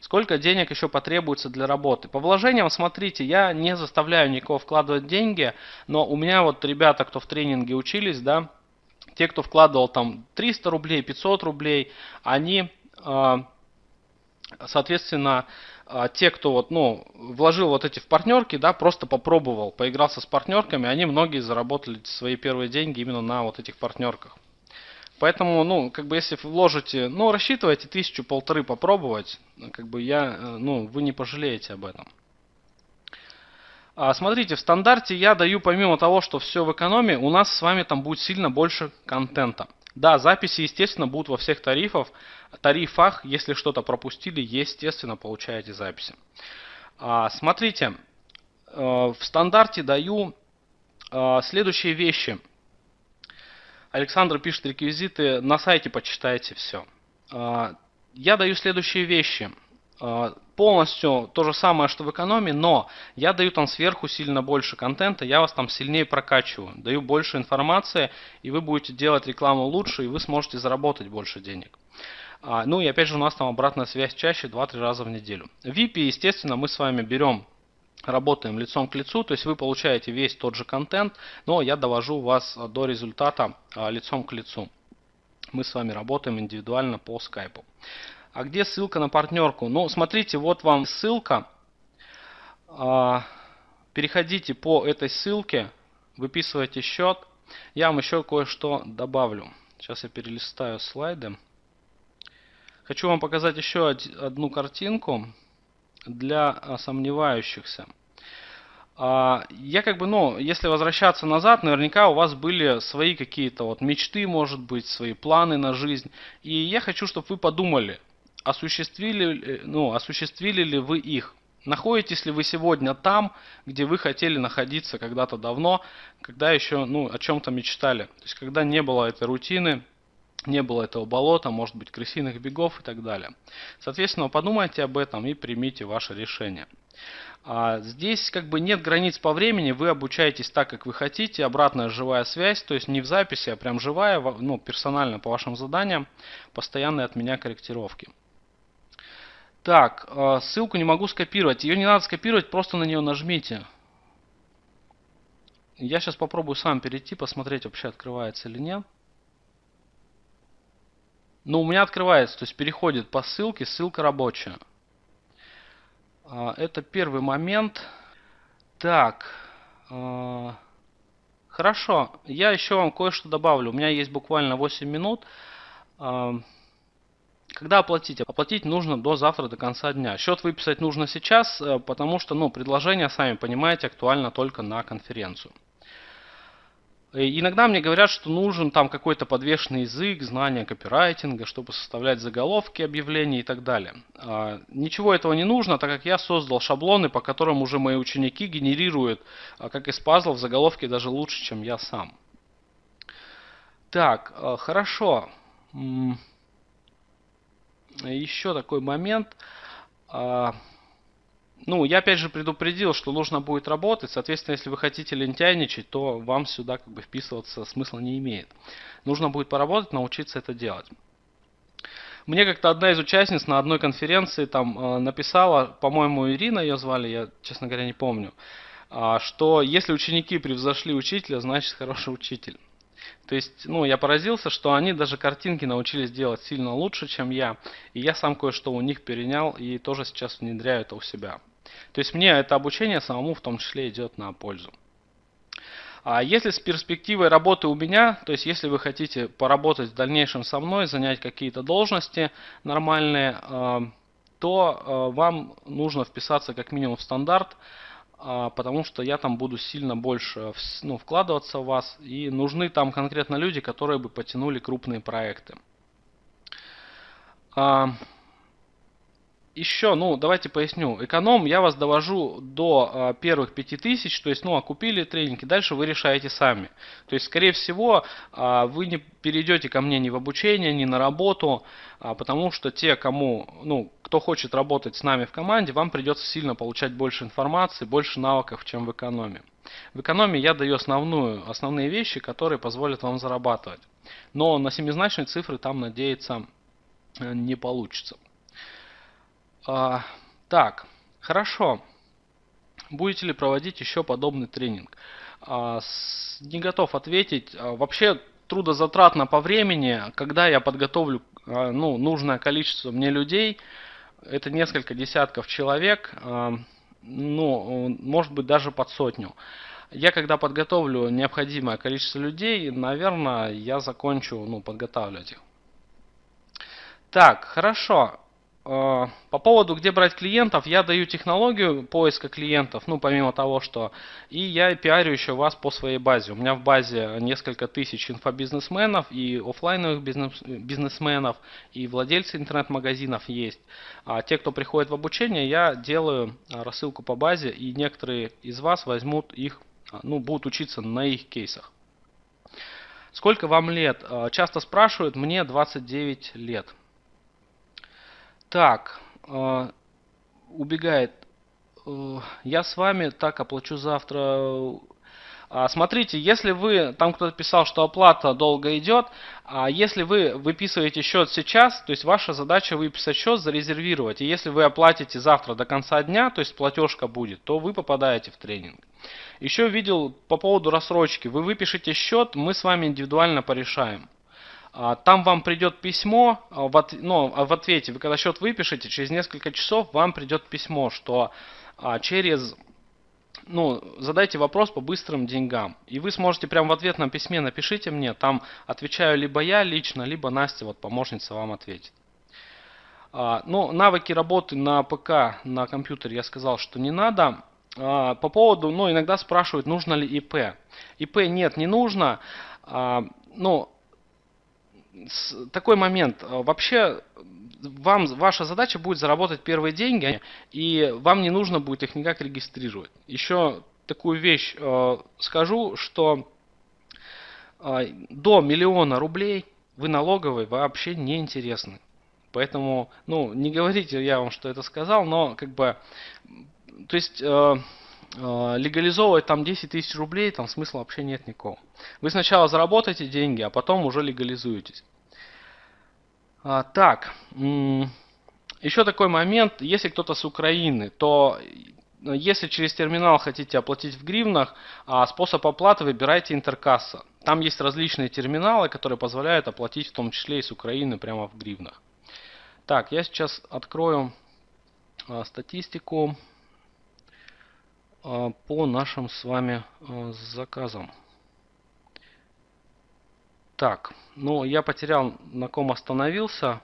Сколько денег еще потребуется для работы? По вложениям, смотрите, я не заставляю никого вкладывать деньги, но у меня вот ребята, кто в тренинге учились, да, те, кто вкладывал там 300 рублей, 500 рублей, они, а, соответственно, а, те, кто вот, ну, вложил вот эти в партнерки, да, просто попробовал, поигрался с партнерками, они многие заработали свои первые деньги именно на вот этих партнерках. Поэтому, ну, как бы если вложите, ну, рассчитывайте тысячу-полторы попробовать, как бы я, э, ну, вы не пожалеете об этом. А, смотрите, в стандарте я даю помимо того, что все в экономии, у нас с вами там будет сильно больше контента. Да, записи, естественно, будут во всех тарифах. тарифах. Если что-то пропустили, естественно, получаете записи. А, смотрите, э, в стандарте даю э, следующие вещи. Александр пишет реквизиты, на сайте почитайте все. А, я даю следующие вещи. А, полностью то же самое, что в экономии, но я даю там сверху сильно больше контента, я вас там сильнее прокачиваю, даю больше информации, и вы будете делать рекламу лучше, и вы сможете заработать больше денег. А, ну и опять же у нас там обратная связь чаще 2-3 раза в неделю. VIP, естественно, мы с вами берем работаем лицом к лицу, то есть вы получаете весь тот же контент, но я довожу вас до результата а, лицом к лицу. Мы с вами работаем индивидуально по скайпу. А где ссылка на партнерку? Ну, смотрите, вот вам ссылка. А, переходите по этой ссылке, выписывайте счет. Я вам еще кое-что добавлю. Сейчас я перелистаю слайды. Хочу вам показать еще одну картинку для а, сомневающихся. А, я как бы, ну, если возвращаться назад, наверняка у вас были свои какие-то вот мечты, может быть, свои планы на жизнь. И я хочу, чтобы вы подумали, осуществили, ну, осуществили ли вы их. Находитесь ли вы сегодня там, где вы хотели находиться когда-то давно, когда еще ну, о чем-то мечтали? То есть когда не было этой рутины, не было этого болота, может быть крысиных бегов и так далее. Соответственно, подумайте об этом и примите ваше решение. А здесь как бы нет границ по времени, вы обучаетесь так, как вы хотите, обратная живая связь, то есть не в записи, а прям живая, ну, персонально по вашим заданиям, постоянные от меня корректировки. Так, а, ссылку не могу скопировать, ее не надо скопировать, просто на нее нажмите. Я сейчас попробую сам перейти, посмотреть вообще открывается или нет. Ну, у меня открывается, то есть переходит по ссылке, ссылка рабочая. А, это первый момент. Так. А, хорошо, я еще вам кое-что добавлю. У меня есть буквально 8 минут. А, когда оплатить? Оплатить нужно до завтра, до конца дня. Счет выписать нужно сейчас, э, потому что ну, предложение, сами понимаете, актуально только на конференцию. Э, иногда мне говорят, что нужен там какой-то подвешенный язык, знание копирайтинга, чтобы составлять заголовки объявлений и так далее. А, ничего этого не нужно, так как я создал шаблоны, по которым уже мои ученики генерируют, а, как из пазлов, заголовки даже лучше, чем я сам. Так, э, хорошо. Еще такой момент. Ну, я опять же предупредил, что нужно будет работать. Соответственно, если вы хотите лентяйничать, то вам сюда как бы вписываться смысла не имеет. Нужно будет поработать, научиться это делать. Мне как-то одна из участниц на одной конференции там э, написала, по-моему, Ирина ее звали, я, честно говоря, не помню, э, что если ученики превзошли учителя, значит хороший учитель. То есть, ну, я поразился, что они даже картинки научились делать сильно лучше, чем я. И я сам кое-что у них перенял и тоже сейчас внедряю это у себя. То есть мне это обучение самому в том числе идет на пользу. А если с перспективой работы у меня, то есть если вы хотите поработать в дальнейшем со мной, занять какие-то должности нормальные, э, то э, вам нужно вписаться как минимум в стандарт, потому что я там буду сильно больше ну, вкладываться в вас, и нужны там конкретно люди, которые бы потянули крупные проекты. Еще, ну, давайте поясню. Эконом я вас довожу до э, первых 5000, то есть, ну, окупили тренинги, дальше вы решаете сами. То есть, скорее всего, э, вы не перейдете ко мне ни в обучение, ни на работу, э, потому что те, кому, ну, кто хочет работать с нами в команде, вам придется сильно получать больше информации, больше навыков, чем в экономе. В экономии я даю основную, основные вещи, которые позволят вам зарабатывать. Но на семизначные цифры там надеяться не получится. А, так, хорошо. Будете ли проводить еще подобный тренинг? А, с, не готов ответить. А, вообще трудозатратно по времени, когда я подготовлю а, ну, нужное количество мне людей, это несколько десятков человек, а, ну, может быть даже под сотню. Я когда подготовлю необходимое количество людей, наверное, я закончу ну, подготавливать их. Так, хорошо. Э, по поводу, где брать клиентов, я даю технологию поиска клиентов, ну, помимо того, что... И я пиарю еще вас по своей базе. У меня в базе несколько тысяч инфобизнесменов и офлайновых бизнес, бизнесменов, и владельцы интернет-магазинов есть. А те, кто приходит в обучение, я делаю а, рассылку по базе, и некоторые из вас возьмут их, а, ну, будут учиться на их кейсах. Сколько вам лет? Э, часто спрашивают, мне 29 лет. Так, э, убегает. Э, я с вами так оплачу завтра. А, смотрите, если вы, там кто-то писал, что оплата долго идет, а если вы выписываете счет сейчас, то есть ваша задача выписать счет, зарезервировать. И если вы оплатите завтра до конца дня, то есть платежка будет, то вы попадаете в тренинг. Еще видел по поводу рассрочки. Вы выпишите счет, мы с вами индивидуально порешаем. А, там вам придет письмо, а, в, от, ну, а в ответе, вы когда счет выпишете, через несколько часов вам придет письмо, что через, ну, задайте вопрос по быстрым деньгам. И вы сможете прямо в ответном письме напишите мне, там отвечаю либо я лично, либо Настя, вот помощница вам ответит. Ну, навыки работы на ПК, на компьютере я сказал, что не надо. По поводу, ну, иногда спрашивают, нужно ли ИП. ИП нет, не нужно. Ну, такой момент. А, вообще, вам, ваша задача будет заработать первые деньги, и вам не нужно будет их никак регистрировать. Еще такую вещь э, скажу, что э, до миллиона рублей вы налоговой вообще не интересны. Поэтому, ну, не говорите я вам, что это сказал, но как бы, то есть э, легализовывать там 10 тысяч рублей, там смысла вообще нет никакого. Вы сначала заработаете деньги, а потом уже легализуетесь. А, так, еще такой момент, если кто-то с Украины, то э, если через терминал хотите оплатить в гривнах, а способ оплаты выбирайте интеркасса. Там есть различные терминалы, которые позволяют оплатить в том числе и с Украины прямо в гривнах. Так, я сейчас открою а, статистику по нашим с вами заказам. Так, ну я потерял на ком остановился.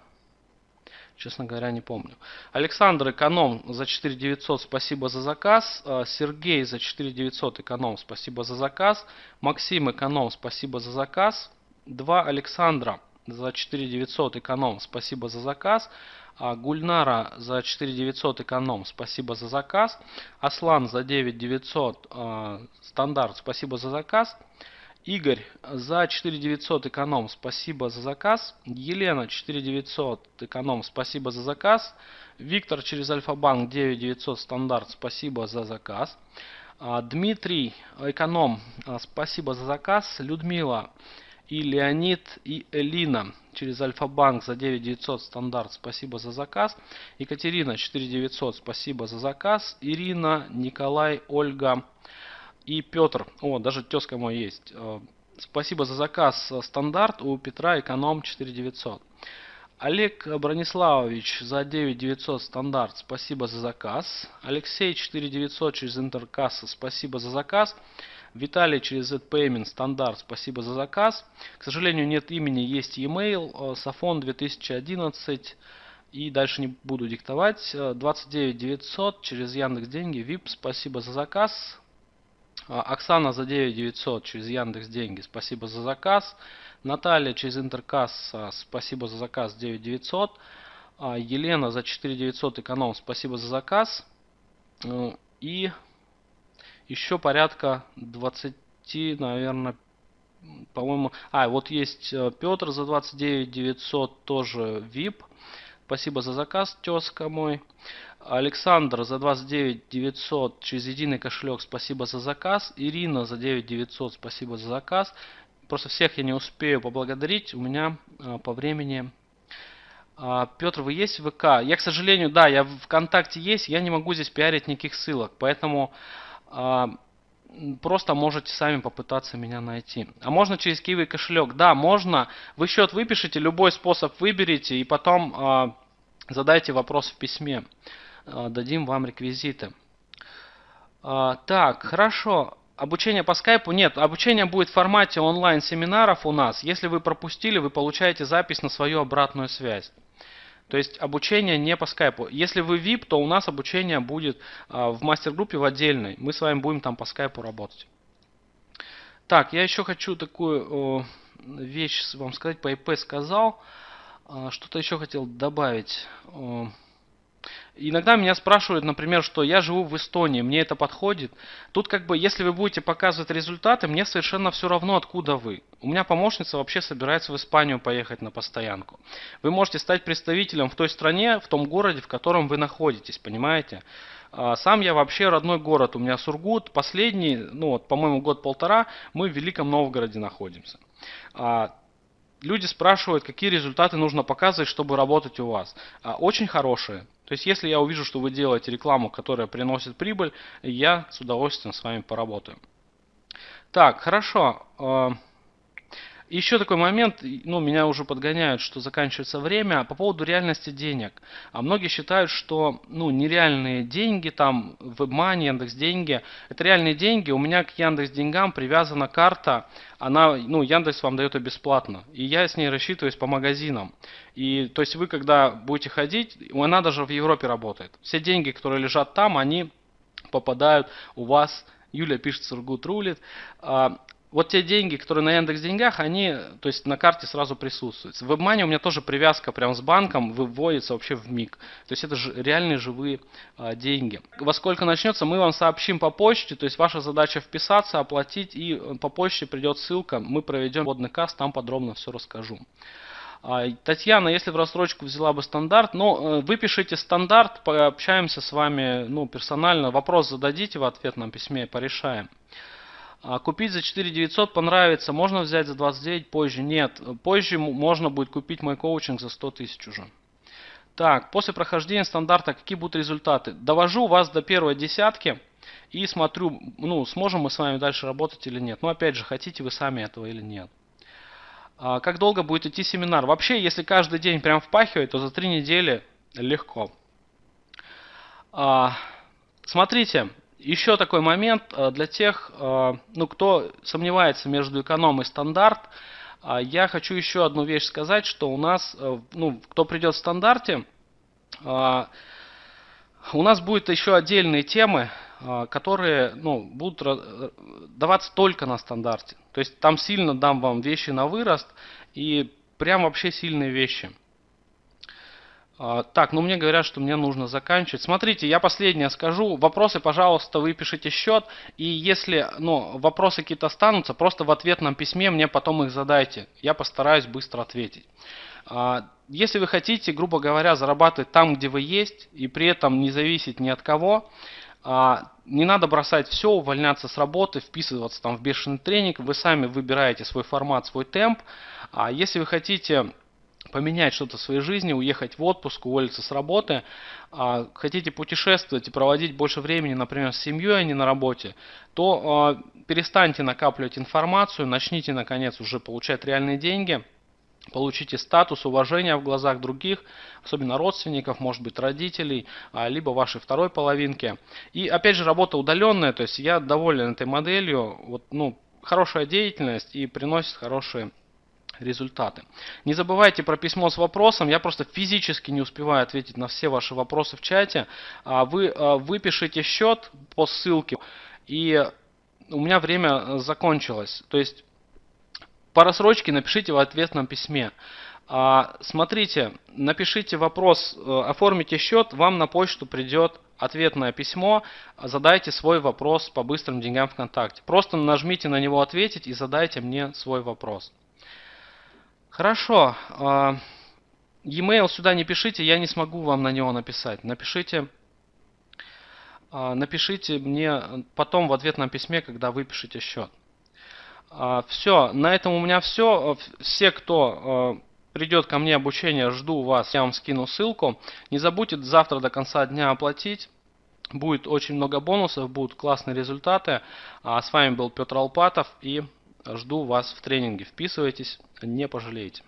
Честно говоря, не помню. Александр Эконом за 4900, спасибо за заказ. А, Сергей за 4900 Эконом, спасибо за заказ. Максим Эконом, спасибо за заказ. Два Александра за 4900 Эконом, спасибо за заказ. А, Гульнара за 4900 Эконом, спасибо за заказ. Аслан за 9900 а, стандарт, спасибо за заказ. Игорь за 4900 эконом, спасибо за заказ. Елена 4900 эконом, спасибо за заказ. Виктор через Альфа-банк 9900 стандарт, спасибо за заказ. А, Дмитрий эконом, а, спасибо за заказ. Людмила и Леонид и Элина через Альфа-банк за 9900 стандарт, спасибо за заказ. Екатерина 4900, спасибо за заказ. Ирина, Николай, Ольга и Петр, о, даже тезка мой есть. Э, спасибо за заказ стандарт у Петра эконом 4900. Олег Брониславович за 9900 стандарт, спасибо за заказ. Алексей 4900 через Интеркасса, спасибо за заказ. Виталий через ZPayment стандарт, спасибо за заказ. К сожалению, нет имени, есть e-mail, э, Сафон 2011 и дальше не буду диктовать. 29900 э, через Яндекс Деньги, VIP, спасибо за заказ. А, Оксана за 9900 через Яндекс Деньги, спасибо за заказ. Наталья через Интеркасс, спасибо за заказ 9900. А, Елена за 4900 эконом, спасибо за заказ. Э, и еще порядка 20, наверное, по-моему... А, вот есть э, Петр за 29 900, тоже VIP. Спасибо за заказ, тезка мой. Александр за 29 900 через единый кошелек, спасибо за заказ. Ирина за 9 900, спасибо за заказ. Просто всех я не успею поблагодарить, у меня э, по времени... А, Петр, вы есть в ВК? Я, к сожалению, да, я в ВКонтакте есть, я не могу здесь пиарить никаких ссылок, поэтому просто можете сами попытаться меня найти. А можно через Kiwi кошелек? Да, можно. Вы счет выпишите, любой способ выберите и потом э, задайте вопрос в письме. Э, дадим вам реквизиты. Так, хорошо. Обучение по скайпу нет. Обучение будет в формате онлайн-семинаров у нас. Если вы пропустили, вы получаете запись на свою обратную связь. То есть обучение не по скайпу. Если вы VIP, то у нас обучение будет а, в мастер-группе в отдельной. Мы с вами будем там по скайпу работать. Так, я еще хочу такую вещь вам сказать. По ИП сказал. А, что-то еще хотел добавить. Иногда меня спрашивают, например, что я живу в Эстонии, мне это подходит. Тут как бы, если вы будете показывать результаты, мне совершенно все равно, откуда вы. У меня помощница вообще собирается в Испанию поехать на постоянку. Вы можете стать представителем в той стране, в том городе, в котором вы находитесь, понимаете? А, сам я вообще родной город, у меня Сургут, последний, ну вот, по-моему, год-полтора, мы в Великом Новгороде находимся. А, люди спрашивают, какие результаты нужно показывать, чтобы работать у вас. А, очень хорошие. То есть, если я увижу, что вы делаете рекламу, которая приносит прибыль, я с удовольствием с вами поработаю. Так, хорошо. А, еще такой момент, ну, меня уже подгоняют, что заканчивается время, по поводу реальности денег. А многие считают, что, ну, нереальные деньги, там, WebMoney, Яндекс Деньги, это реальные деньги. У меня к Яндекс Деньгам привязана карта, она, ну, Яндекс вам дает ее бесплатно. И я с ней рассчитываюсь по магазинам. И, то есть вы, когда будете ходить, она даже в Европе работает. Все деньги, которые лежат там, они попадают у вас Юля пишет, Сургут рулит. А, вот те деньги, которые на Яндекс деньгах, они, то есть на карте сразу присутствуют. В WebMoney у меня тоже привязка прям с банком выводится вообще в миг. То есть это же реальные живые а, деньги. Во сколько начнется, мы вам сообщим по почте. То есть ваша задача вписаться, оплатить и э, по почте придет ссылка. Мы проведем водный касс, там подробно все расскажу. А, Татьяна, если в рассрочку взяла бы стандарт, ну, э, выпишите стандарт, пообщаемся с вами ну, персонально. Вопрос зададите в ответном письме, порешаем. А купить за 4900 понравится, можно взять за 29 позже? Нет, позже можно будет купить мой коучинг за 100 тысяч уже. Так, после прохождения стандарта какие будут результаты? Довожу вас до первой десятки и смотрю, ну, сможем мы с вами дальше работать или нет. Но опять же, хотите вы сами этого или нет. А как долго будет идти семинар? Вообще, если каждый день прям впахивать, то за три недели легко. А, смотрите, еще такой момент э, для тех, э, ну, кто сомневается между эконом и стандарт. А, я хочу еще одну вещь сказать, что у нас, э, ну, кто придет в стандарте, у нас будет еще отдельные темы, которые ну, будут даваться только на стандарте. То есть там сильно дам вам вещи на вырост и прям вообще сильные вещи. А, так, ну мне говорят, что мне нужно заканчивать. Смотрите, я последнее скажу. Вопросы, пожалуйста, вы пишите счет. И если ну, вопросы какие-то останутся, просто в ответном письме мне потом их задайте. Я постараюсь быстро ответить. А, если вы хотите, грубо говоря, зарабатывать там, где вы есть, и при этом не зависеть ни от кого, а, не надо бросать все, увольняться с работы, вписываться там в бешеный тренинг. Вы сами выбираете свой формат, свой темп. А если вы хотите поменять что-то в своей жизни, уехать в отпуск, уволиться с работы, а, хотите путешествовать и проводить больше времени, например, с семьей, а не на работе, то а, перестаньте накапливать информацию, начните наконец уже получать реальные деньги, получите статус, уважения в глазах других, особенно родственников, может быть родителей, а, либо вашей второй половинки. И опять же работа удаленная, то есть я доволен этой моделью, вот, ну, хорошая деятельность и приносит хорошие результаты. Не забывайте про письмо с вопросом. Я просто физически не успеваю ответить на все ваши вопросы в чате. А вы а, выпишите счет по ссылке, и у меня время закончилось. То есть по рассрочке напишите в ответном письме. А, смотрите, напишите вопрос, э, оформите счет, вам на почту придет ответное письмо, задайте свой вопрос по быстрым деньгам ВКонтакте. Просто нажмите на него ответить и задайте мне свой вопрос. Хорошо. А, e-mail сюда не пишите, я не смогу вам на него написать. Напишите, а, напишите мне потом в ответном письме, когда выпишите счет. Все, на этом у меня все. Все, кто придет ко мне обучение, жду вас, я вам скину ссылку. Не забудьте завтра до конца дня оплатить. Будет очень много бонусов, будут классные результаты. А с вами был Петр Алпатов и жду вас в тренинге. Вписывайтесь, не пожалеете.